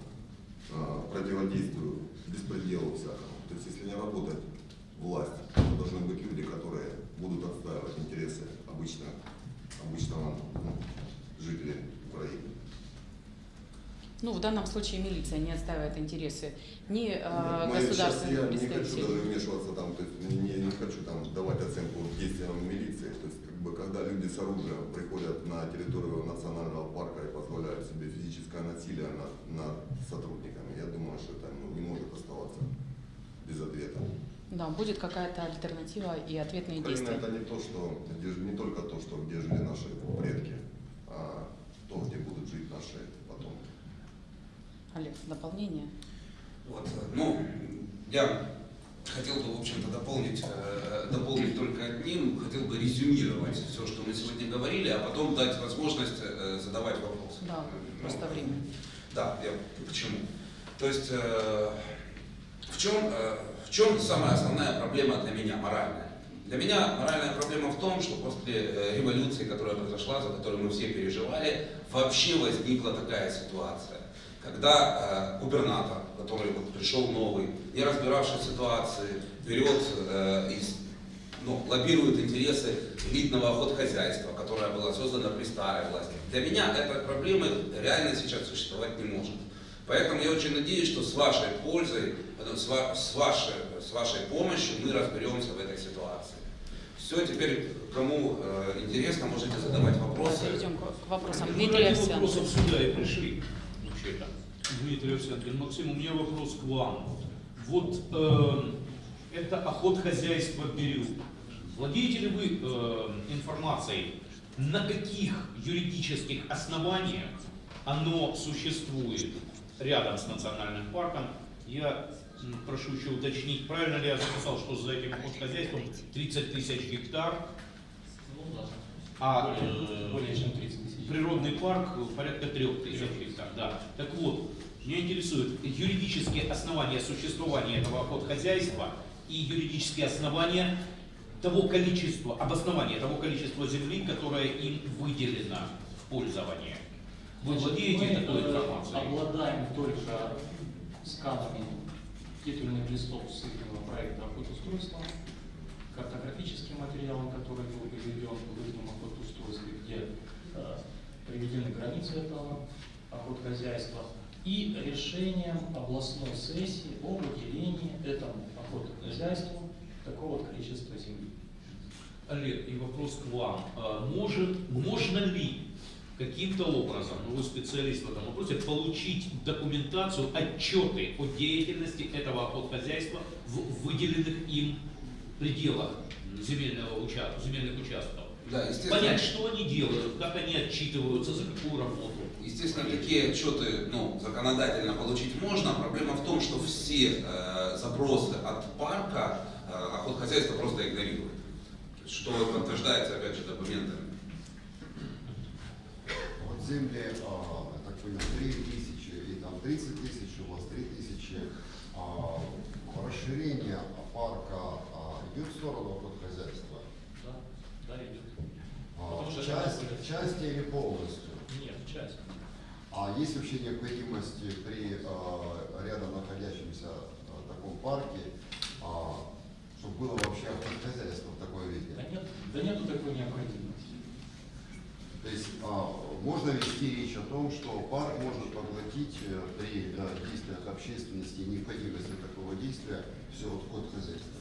S7: а, противодействию беспределу всякому. То есть если не работает власть, то должны быть люди, которые будут отстаивать интересы обычных, обычного ну, жителя Украины.
S1: Ну, в данном случае милиция не отстаивает интересы ни э,
S7: Мы сейчас,
S1: государственных
S7: я не хочу
S1: представителей.
S7: даже вмешиваться там, то есть не, не- не хочу там давать оценку действиям милиции. То есть как бы когда люди с оружием приходят на территорию национального парка и позволяют себе физическое насилие над, над сотрудниками, я думаю, что это ну, не может оставаться без ответа.
S1: Да, будет какая-то альтернатива и ответные
S7: Украина
S1: действия.
S7: это не то, что не только то, что где жили наши предки, а то, где будут жить наши потомки.
S1: Олег, дополнение?
S2: Вот, ну, я хотел бы, в общем-то, дополнить, э, дополнить только одним, хотел бы резюмировать все, что мы сегодня говорили, а потом дать возможность э, задавать вопросы.
S1: Да,
S2: Ну,
S1: просто время.
S2: Да, я почему. То есть э, в чем, в чем самая основная проблема для меня, моральная? Для меня моральная проблема в том, что после э, революции, которая произошла, за которую мы все переживали, вообще возникла такая ситуация, когда э, губернатор, который вот пришел новый, не разбиравший в ситуации, берет э, и с- ну, лоббирует интересы элитного охотхозяйства, которое было создано при старой власти. Для меня этой проблемы реально сейчас существовать не может. Поэтому я очень надеюсь, что с вашей пользой, с, ва- с вашей, с вашей помощью мы разберемся в этой ситуации. Все, теперь кому э, интересно, можете задавать вопросы.
S1: Перейдем к, вопросам.
S6: Мы
S1: Дмитрий Овсянко.
S6: вопросов сюда и пришли. Вообще-то. Дмитрий Овсянкин. Максим, у меня вопрос к вам. Вот э, это охотхозяйство Бирю. Владеете ли вы э, информацией, на каких юридических основаниях оно существует рядом с национальным парком? Я прошу еще уточнить, правильно ли я записал, что за этим охотхозяйством 30 тысяч гектар, а
S4: Более,
S6: э,
S4: более чем 30 тысяч.
S6: Природный парк порядка трех тысяч гектар, да. Так вот, меня интересует юридические основания существования этого охотхозяйства и юридические основания того количества, обоснования того количества земли, которое им выделено в пользование. Вы владеете
S4: мы,
S6: такой
S4: э,
S6: информацией?
S4: обладаем только сканами титульных листов с их проекта охотустройства, картографическим материалом, который был приведен в этом охотустройстве, где э, приведены границы этого охотхозяйства, и решением областной сессии о выделении этому охотхозяйству такого вот количества земли.
S6: Олег, и вопрос к вам. А, Может, можно ли каким-то образом, ну вы специалист в этом вопросе, получить документацию, отчеты о деятельности этого охотхозяйства в выделенных им пределах земельного участка, земельных участков?
S2: Да, естественно.
S6: Понять, что они делают, как они отчитываются, за какую работу.
S2: Естественно, такие отчеты ну, законодательно получить можно. Проблема в том, что все э, запросы от парка э, охотхозяйство просто игнорирует. Что подтверждается, опять же, документами.
S8: Вот земли, а, так понял, 3 тысячи и там 30 тысяч, у вас 3 тысячи. А, расширение парка а, идет в сторону хозяйства.
S4: Да, да, идет.
S8: А, часть, части или полностью?
S4: Нет, часть.
S8: А есть вообще необходимость при а, рядом находящемся а, таком парке, а, чтобы было вообще хозяйство в такой виде?
S4: Да нет, да нету такой необходимости.
S8: То есть а, можно вести речь о том, что парк может поглотить э, при э, действиях общественности необходимости такого действия все вот ход хозяйства.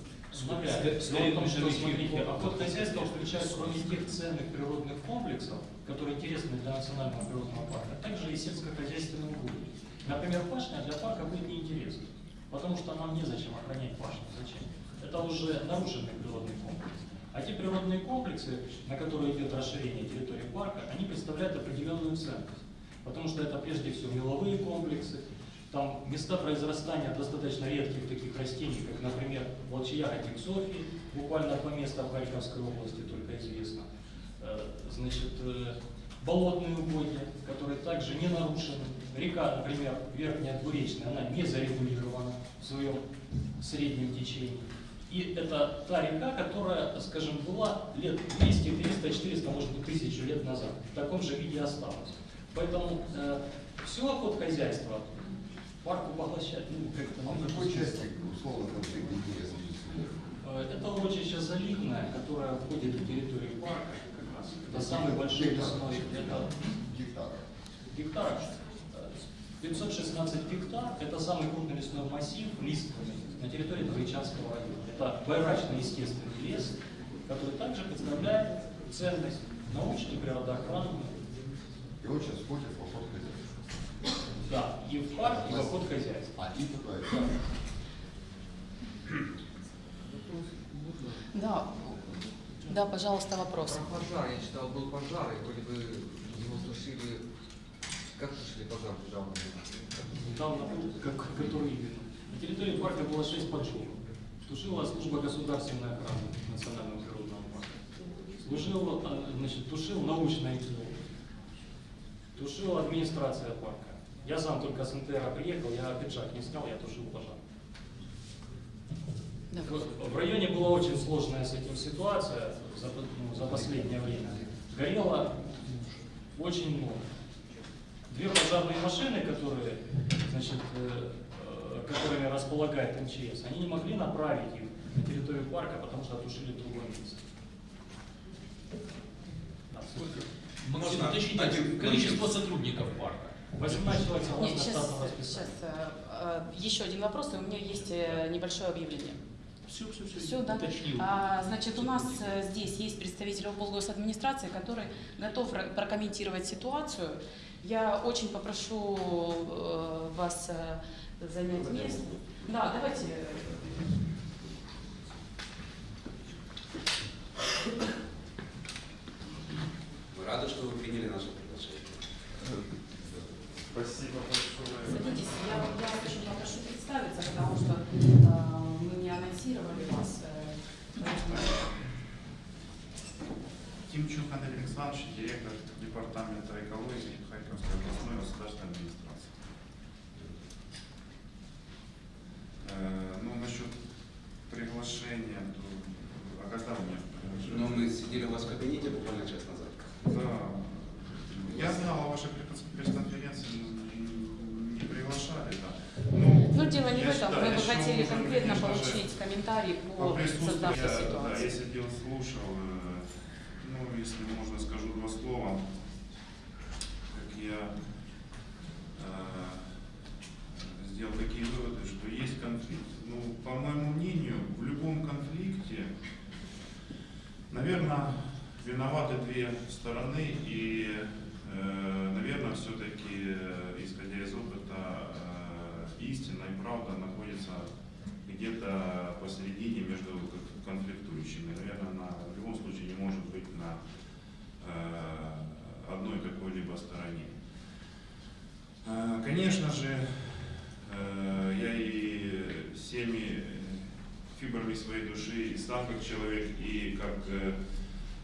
S6: Скорее,
S4: том, что, смотрите,
S6: всего,
S4: охотхозяйство включает кроме тех ценных природных комплексов, которые интересны для национального природного парка, также и сельскохозяйственные угодья. Например, пашня для парка будет неинтересна, потому что нам незачем охранять пашню. Зачем? Это уже нарушенный природный комплекс. А те природные комплексы, на которые идет расширение территории парка, они представляют определенную ценность. Потому что это прежде всего меловые комплексы, там места произрастания достаточно редких таких растений, как, например, волчья-ягодник Софии, буквально два места в Харьковской области только известно. Э, Значит, э, болотные угодья, которые также не нарушены. Река, например, Верхняя Двуречная, она не зарегулирована в своем среднем течении. И это та река, которая, скажем, была лет 200, 300, 400, может быть, тысячу лет назад. В таком же виде осталась. Поэтому э, все охотхозяйство парку поглощать, ну, как-то...
S8: А
S4: ну,
S8: какой части условно конфликт интересов?
S4: Э, Это урочище заливное, которое входит в территорию парка как раз. Это самый большой лесной, это гектар. э, 516 гектар, это самый крупный лесной массив лиственный на территории Двоечанского района. Это байрачный естественный лес, который также представляет ценность научной, природоохранной,
S8: И он сейчас входит в ход хозяйства.
S4: да, и в парк, и в обход хозяйства.
S8: А и такое.
S1: Да, да, пожалуйста, вопрос.
S9: Про пожар. Я читал, был пожар, и вроде бы его тушили... Как тушили пожар недавно?
S4: Там, как, который именно. На территории парка было 6 поджогов. Тушила служба государственной охраны национального природного парка. Служил, а, значит, тушил научный институт. Тушила администрация парка. Я сам только с НТР приехал, я пиджак не снял, я тушил пожар.
S1: Да.
S4: В районе была очень сложная с этим ситуация за, ну, за последнее время. Горело очень много. Две пожарные машины, которые, значит, э, которыми располагает МЧС, они не могли направить их на территорию парка, потому что тушили в другое место. Да, сколько?
S6: Максим,
S2: Можно
S6: уточните,
S2: один
S6: количество сотрудников парка.
S4: 18 человек согласно
S1: сейчас,
S4: штатному
S1: сейчас
S4: расписанию.
S1: еще один вопрос, и у меня есть э, небольшое объявление.
S6: Все, все, все.
S1: Все, да?
S6: Уточнил.
S1: А, значит, у нас э, здесь есть представитель облгосадминистрации, который готов прокомментировать ситуацию. Я очень попрошу э, вас э, занять место. Да, давайте.
S2: Мы рады, что вы приняли наше приглашение.
S10: Спасибо большое.
S1: Садитесь. Я, я вас очень попрошу представиться, потому что э, мы не анонсировали вас. э, поэтому-
S10: Тимчук Андрей Александрович, директор департамента экологии Харьковской областной государственной администрации. Э, Ну, насчет приглашения
S1: Ну, дело не
S10: Я
S1: в этом.
S10: считаю,
S1: Мы бы
S10: еще
S1: хотели
S10: нужно,
S1: конкретно
S10: конечно же,
S1: получить комментарий
S10: По да, я сидел, слушал, э, ну, если можно, скажу два слова, как я э, сделал такие выводы, что есть конфликт. Ну, по моему мнению, в любом конфликте, наверное, виноваты две стороны, и, э, наверное, все-таки, исходя из опыта, э, истина и правда находится где-то посередине между к- конфликтующими. Наверное, она в любом случае не может быть на э, одной какой-либо стороне. Э, Конечно же, э, я и всеми фибрами своей души, и как человек, и как э,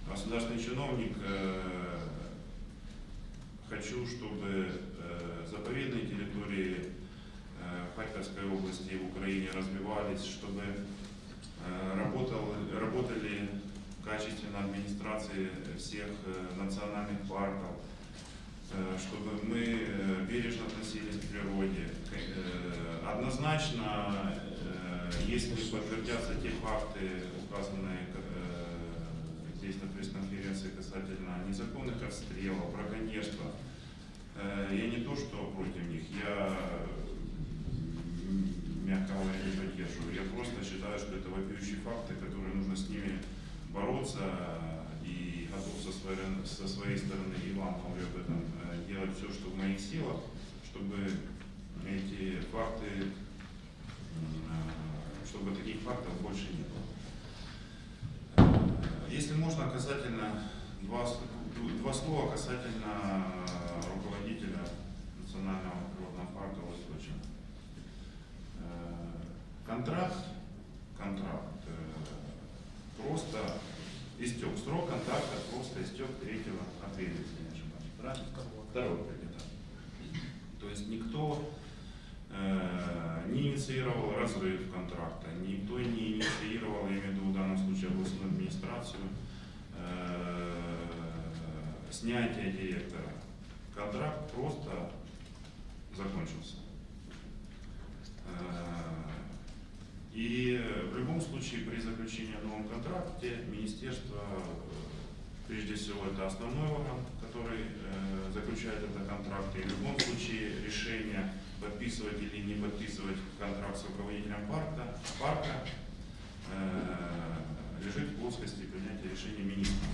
S10: государственный чиновник э, хочу, чтобы э, заповедные территории Харьковской области и в Украине развивались, чтобы работал, работали качественно администрации всех национальных парков, чтобы мы бережно относились к природе. Однозначно, если подтвердятся те факты, указанные э, здесь на пресс-конференции касательно незаконных отстрелов, браконьерства, э, я не то что против них, я мягко говоря, не поддерживаю. Я просто считаю, что это вопиющие факты, которые нужно с ними бороться и готов со своей, со своей стороны, и вам говорю об этом, э, делать все, что в моих силах, чтобы эти факты, э, чтобы таких фактов больше не было. Э, Если можно, касательно два, два слова касательно руководителя Национального природного парка Восточного. Э, Контракт, контракт э, просто истек, срок контракта просто истек 3 апреля, если не ошибаюсь. Правильно? Второго да. То есть никто э, не инициировал разрыв контракта, никто не инициировал, я имею в виду в данном случае областную администрацию, э, снятие директора. Контракт просто закончился. Э, И в любом случае при заключении о новом контракте министерство, э, прежде всего, это основной орган, который э, заключает этот контракт. И в любом случае решение подписывать или не подписывать контракт с руководителем парка, парка э, лежит в плоскости принятия решения министра.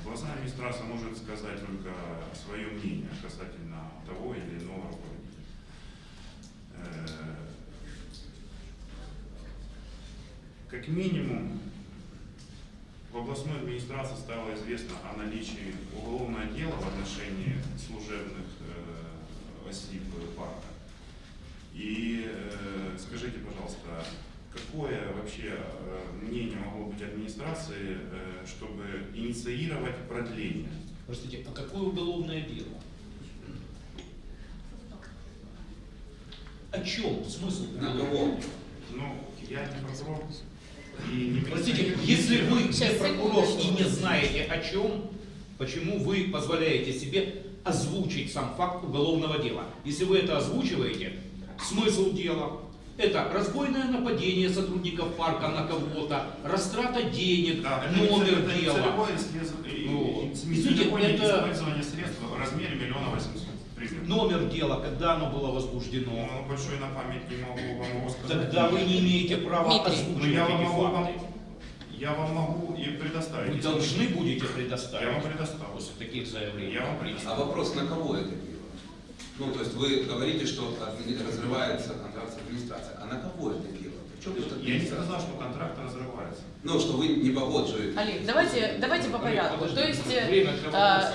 S10: Областная администрация может сказать только свое мнение касательно того или иного руководителя. Э, Как минимум, в областной администрации стало известно о наличии уголовного дела в отношении служебных э, осиб парка. И э, скажите, пожалуйста, какое вообще э, мнение могло быть администрации, э, чтобы инициировать продление?
S6: Простите, а какое уголовное дело? О чем? Смысл?
S2: Кого?
S10: Ну, я не прокурор и не
S6: Простите, если вы не прокурор и не знаете о чем, почему вы позволяете себе озвучить сам факт уголовного дела? Если вы это озвучиваете, смысл дела это разбойное нападение сотрудников парка на кого-то, растрата денег,
S10: Да, это
S6: номер
S10: это
S6: дела.
S10: и-
S6: Вот.
S10: и-
S6: Извините, это-
S10: использование средств в размере миллиона восемьсот. примерно.
S6: Номер дела, когда оно было возбуждено.
S10: Ну, большой на память не могу вам его сказать.
S6: Тогда вы не имеете права.
S10: Ну,
S6: озвучивать
S10: я вам
S6: эти
S10: могу,
S6: факты.
S10: Я вам могу и предоставить.
S6: Вы должны будете
S10: Я вам
S6: предоставить
S10: предоставлю.
S6: после таких заявлений.
S10: Я вам
S2: А
S10: предоставлю.
S2: вопрос, на кого это дело? Ну, то есть вы говорите, что разрывается контракт с администрацией. А на кого это дело? В чем тут
S10: Я не сказал, что контракт разрывается.
S2: Ну, что вы не погоджуете.
S1: Олег, давайте, давайте по порядку.
S6: Подожди,
S1: То есть, э,
S6: время для
S1: а.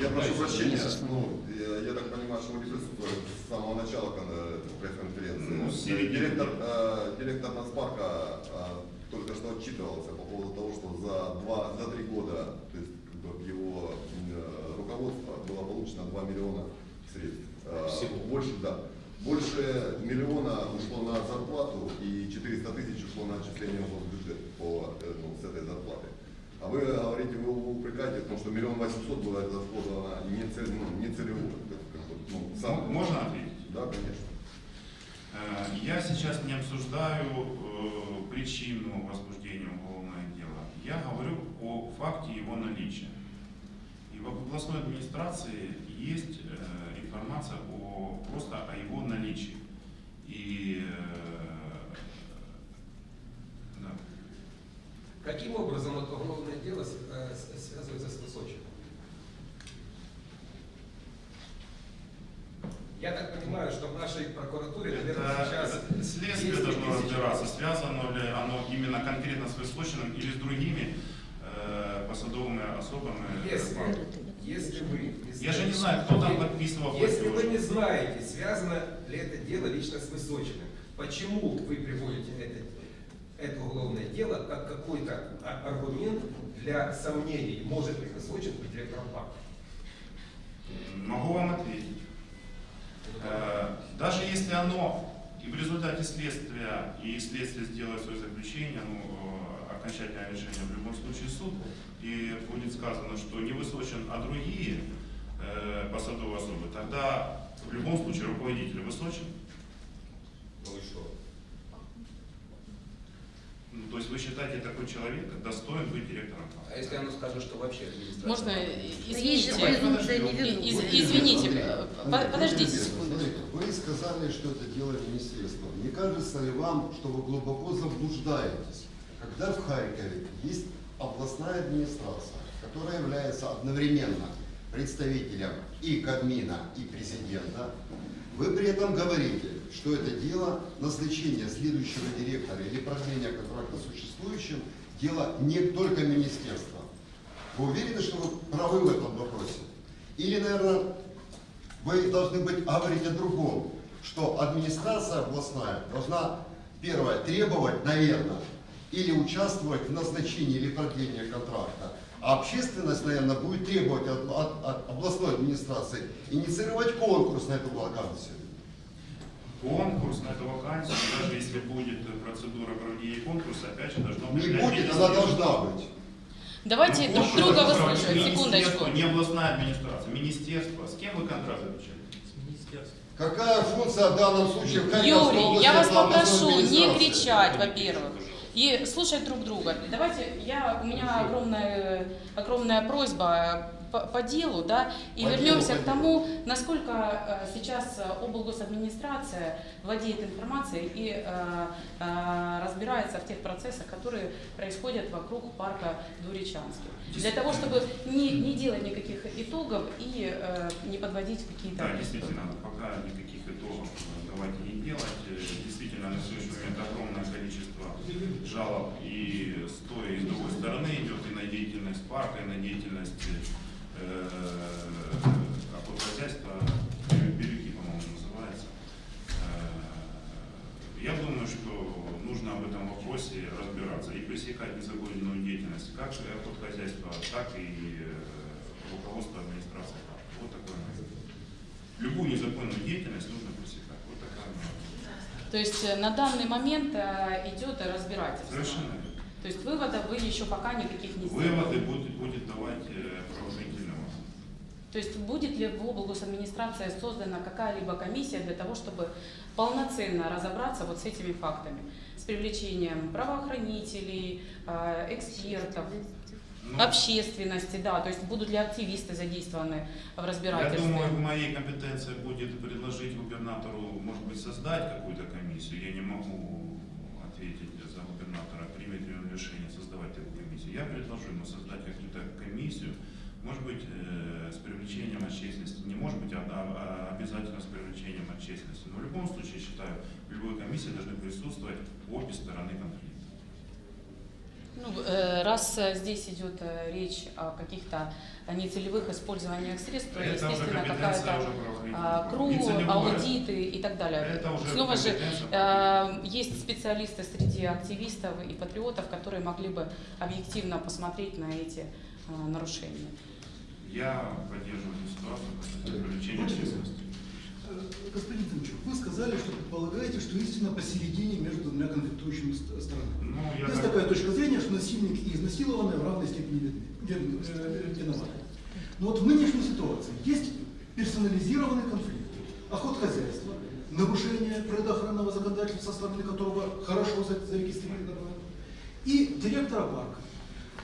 S7: Я прошу прощения, ну, я, я так понимаю, что вы не присутствовали с самого начала кон- пресс-конференции.
S10: Ну, середины.
S7: Директор, э, директор Нацпарка э, только что отчитывался по поводу того, что за, два, за три года то есть, его э, руководство было получено 2 миллиона средств. Э,
S6: Всего.
S7: Больше, да. Больше миллиона ушло на зарплату и 400 тысяч ушло на отчисление в бюджет по, э, ну, с этой зарплаты. А вы говорите, вы его упрекаете, потому что миллион восемьсот было расходовано не, цель, ну, не бы, ну, сам-
S10: Можно ответить?
S7: Да, конечно.
S10: Я сейчас не обсуждаю э, причину возбуждения уголовного дела. Я говорю о факте его наличия. И в областной администрации есть э, информация о, просто о его наличии. И э.
S11: Каким образом это уголовное дело э, связывается с Высочиным? Я так понимаю, что в нашей прокуратуре, наверное,
S10: Это,
S11: сейчас...
S10: следствие должно разбираться, связано ли оно именно конкретно с Высочиным или с другими э, посадовыми особами.
S11: Если,
S10: банка.
S11: если вы не
S10: Я же не
S11: знаете-
S10: знаю, кто там подписывал
S11: Если вы не знаете, связано ли это дело лично с Высочиным, почему вы приводите это, это уголовное дело как какой-то а- аргумент для сомнений, может ли Высочин быть директором банка?
S10: Могу вам ответить. Э, Даже если оно и в результате следствия, и следствие сделает свое заключение, ну, э, окончательное решение в любом случае суд, и будет сказано, что не Высочен, а другие э, посадовые особы, тогда в любом случае руководитель Высочен.
S11: Ну и?
S10: Ну, то есть вы считаете такой человек достоин быть директором?
S11: А если оно скажет, что вообще администрация...
S1: Можно, извините, из- извините, э, подождите секунду.
S8: Вы сказали, что это дело министерства. Не кажется ли вам, что вы глубоко заблуждаетесь, когда в Харькове есть областная администрация, которая является одновременно представителем и Кабмина, и президента, вы при этом говорите, что это дело назначения следующего директора или продления контракта существующим, дело не только министерства. Вы уверены, что вы правы в этом вопросе? Или, наверное, вы должны быть говорить о другом, что администрация областная должна, первое, требовать, наверное, или участвовать в назначении или продлении контракта, а общественность, наверное, будет требовать от, от- от областной администрации инициировать конкурс на эту вакансию.
S10: Конкурс на эту вакансию, даже если будет процедура проведения конкурса, опять же должно быть...
S8: Не будет, она должна быть.
S1: Давайте
S10: Ну,
S1: друг друга выслушаем. Секундочку.
S10: Не областная администрация, министерство. С кем вы контракт заключали?
S4: С министерством.
S8: Какая функция в данном случае
S1: Юрий, я вас попрошу не кричать, во-первых, и слушать друг друга. Давайте, я, у меня огромная, огромная просьба по, по делу, да, и
S8: По
S1: вернемся
S8: делу,
S1: к тому, насколько э, сейчас э, облгосадминистрация владеет информацией и э, э, разбирается в тех процессах, которые происходят вокруг парка Дуричанский. Для того, чтобы не, не делать никаких итогов и э, не подводить какие-то...
S10: Да, действительно, пока никаких итогов э, давайте не делать. Э, Действительно, на сегодняшний момент огромное количество жалоб и с той, и с другой стороны идет и на деятельность парка, и на деятельность э, охотхозяйства, Бирюки, по-моему, называется. Э, Я думаю, что нужно об этом вопросе разбираться и пресекать незаконную деятельность как охотхозяйства, так и э, руководства администрации. Вот такое. Любую незаконную деятельность нужно пресекать.
S1: То есть э, на данный момент э, идет разбирательство.
S10: Совершенно верно.
S1: То есть выводов вы еще пока никаких не сделали.
S10: Выводы будет, будет давать э, правоохранительный орган.
S1: То есть будет ли в облгосадминистрации создана какая-либо комиссия для того, чтобы полноценно разобраться вот с этими фактами, с привлечением правоохранителей, экспертов,
S10: Ну,
S1: общественности, да, то есть будут ли активисты задействованы в
S10: Я
S1: разбирательстве?
S10: думаю, в моей компетенции будет предложить губернатору, может быть, создать какую-то комиссию. Я не могу ответить за губернатора, примет ли он решение создавать такую комиссию. Я предложу ему создать какую-то комиссию, может быть, э, с привлечением общественности. Не может быть, а, а- а обязательно с привлечением общественности. Но в любом случае, считаю, в любой комиссии должны присутствовать обе стороны конфликта.
S1: Ну, э, раз э, здесь идет э, речь о каких-то нецелевых использованиях средств, то,
S10: Это
S1: естественно, какая-то а. КРУ, аудиты и так далее.
S10: Это уже
S1: Снова же есть специалисты среди активистов и патриотов, которые могли бы объективно посмотреть на эти нарушения.
S10: Я поддерживаю эту ситуацию, потому что привлечение общественности.
S12: Э, Господин Тимчук, вы сказали, что предполагаете, что истина посередине между двумя конфликтующими ст- сторонами.
S10: Ну, я
S12: Есть
S10: так-
S12: такая точка зрения, что насильник и изнасилованный в равной степени вин- э, виноваты. Но вот в нынешней ситуации есть персонализированный конфликт. Охотхозяйство нарушение природоохранного законодательства, со стороны которого хорошо за- зарегистрировано, и директора парка.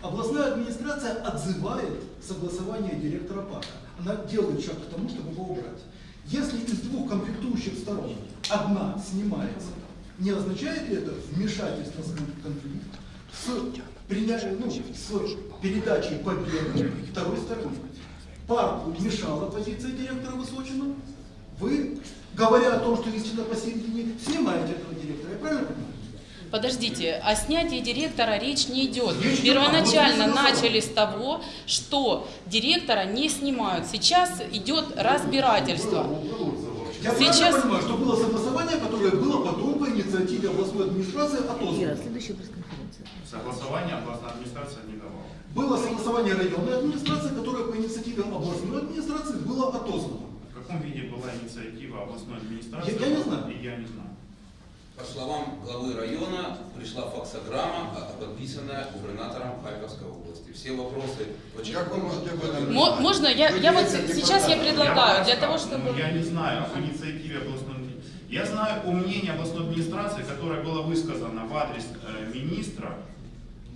S12: Областная администрация отзывает согласование директора парка. Она делает шаг к тому, чтобы его убрать. Если из двух конфликтующих сторон одна снимается, не означает ли это вмешательство в кон- конфликт с, приня- ну, с передачей победы второй стороне? Парку мешала позиция директора Высочина. Вы, говоря о том, что истина посередине, снимаете этого директора. Я правильно понимаю?
S1: Подождите, о снятии директора речь не идет. Первоначально начали с того, что директора не снимают. Сейчас идет разбирательство.
S12: Я
S1: Сейчас-
S12: правильно понимаю, что было согласование, которое было потом по инициативе областной администрации отозвано.
S10: Согласование областная администрация не давала.
S12: Было согласование районной администрации, которое по инициативе областной администрации было отозвано.
S10: В каком виде была инициатива областной администрации?
S12: Я- я не знаю.
S10: И я не знаю.
S2: По словам главы района, пришла факсограмма, а- подписанная губернатором Харьковской области. Все вопросы...
S7: Как вы можете об этом?
S1: Можно я, я вот сейчас я предлагаю для
S10: Я
S1: того,
S10: просто,
S1: чтобы
S10: ну, Я не знаю об инициативе областной администрации. Я знаю о мнении областной администрации, которое было высказано в адрес э, министра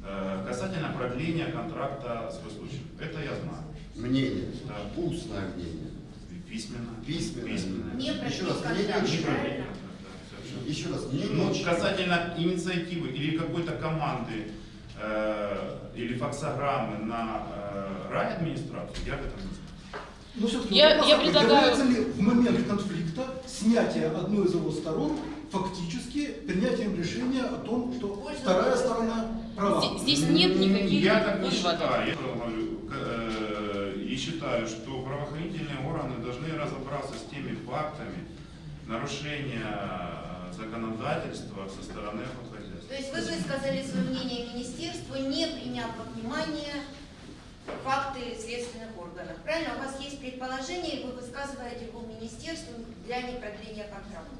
S10: э, касательно продления контракта с Высочиным. Это я знаю.
S8: Мнение,
S10: Да.
S8: устное мнение.
S10: Письменно.
S8: Письменно.
S10: Письменно.
S5: Не
S8: Еще раз, мнение? Еще раз, мнение
S10: Ну,
S8: очень-
S10: касательно инициативы или какой-то команды э, или факсограммы на э, райадминистрацию, я об этом не знаю.
S12: Но все-таки
S1: Я-
S12: вопрос
S1: я предлагаю-
S12: является ли в момент конфликта снятие одной из его сторон фактически принятием решения о том, что
S5: Польза
S12: вторая сторона права?
S1: Здесь здесь нет никаких
S10: Я так не считаю. Я говорю, к- э, и считаю, что правоохранительные органы должны разобраться с теми фактами нарушения законодательства со стороны охотхозяйства.
S5: То есть вы высказали свое мнение министерству, не приняв во внимание факты следственных органов. Правильно? У вас есть предположение, и вы высказываете его министерству для непродления контракта.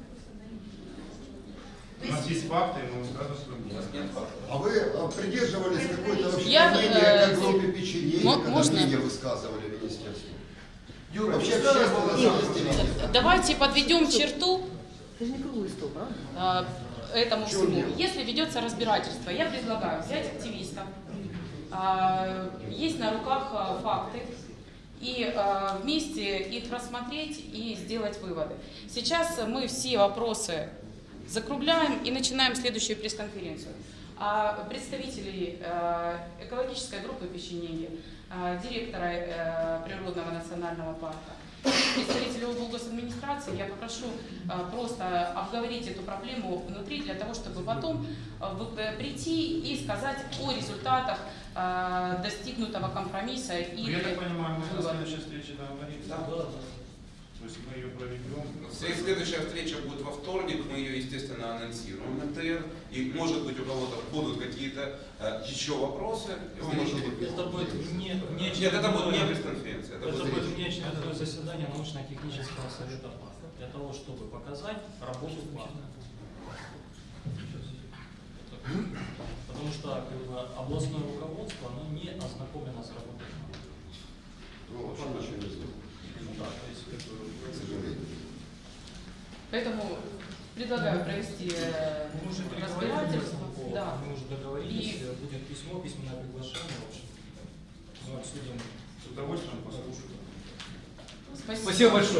S10: У нас есть факты, и мы высказываем свое
S2: У нас
S10: мнение.
S2: нет фактов.
S8: А вы э, придерживались какой-то вообще
S1: Я,
S8: мнения,
S1: э,
S8: как группе печенье,
S1: мо-
S8: когда
S1: можно?
S8: мнение высказывали в министерстве?
S12: Юра,
S8: Вообще общественность
S12: вам-
S8: разделилась.
S1: Давайте подведем черту
S13: Это же не круглый стол, правда?
S1: а, этому
S8: чем
S1: всему.
S8: дело?
S1: Если ведется разбирательство, я предлагаю взять активистов, а, есть на руках а, факты, и вместе их рассмотреть и сделать выводы. Сейчас мы все вопросы закругляем и начинаем следующую пресс-конференцию. А представителей э, экологической группы печенеги, э, директора э, природного национального парка, представителей облгосадминистрации я попрошу э, просто обговорить эту проблему внутри для того, чтобы потом вы- э, прийти и сказать о результатах э, достигнутого компромисса
S10: Ну,
S1: или
S10: я так понимаю, мы на следующей встрече договорились.
S1: Да.
S10: То есть мы ее проведем.
S2: След- Следующая встреча будет во вторник, мы ее, естественно, анонсируем на ТР. И, может быть, у кого-то будут какие-то э, еще вопросы. и вы
S8: Может
S2: можете-
S8: быть,
S4: Это будет не, не
S2: Нет, это будет не пресс-конференция. Это
S4: Это
S2: будет
S4: будет внеочередное заседание научно-технического совета для того, чтобы показать работу парка. Потому что как бы, областное руководство оно не ознакомлено с работой.
S8: Ну, вообще ничего не знаю,
S4: Ну да, то есть как бы,
S8: к сожалению.
S1: Поэтому предлагаю провести э,
S4: мы уже
S1: разбирательство. Да.
S4: мы уже договорились,
S1: И-
S4: будет письмо, письменное приглашение, в общем. Мы обсудим
S10: С удовольствием послушаю.
S1: Спасибо.
S12: Спасибо большое.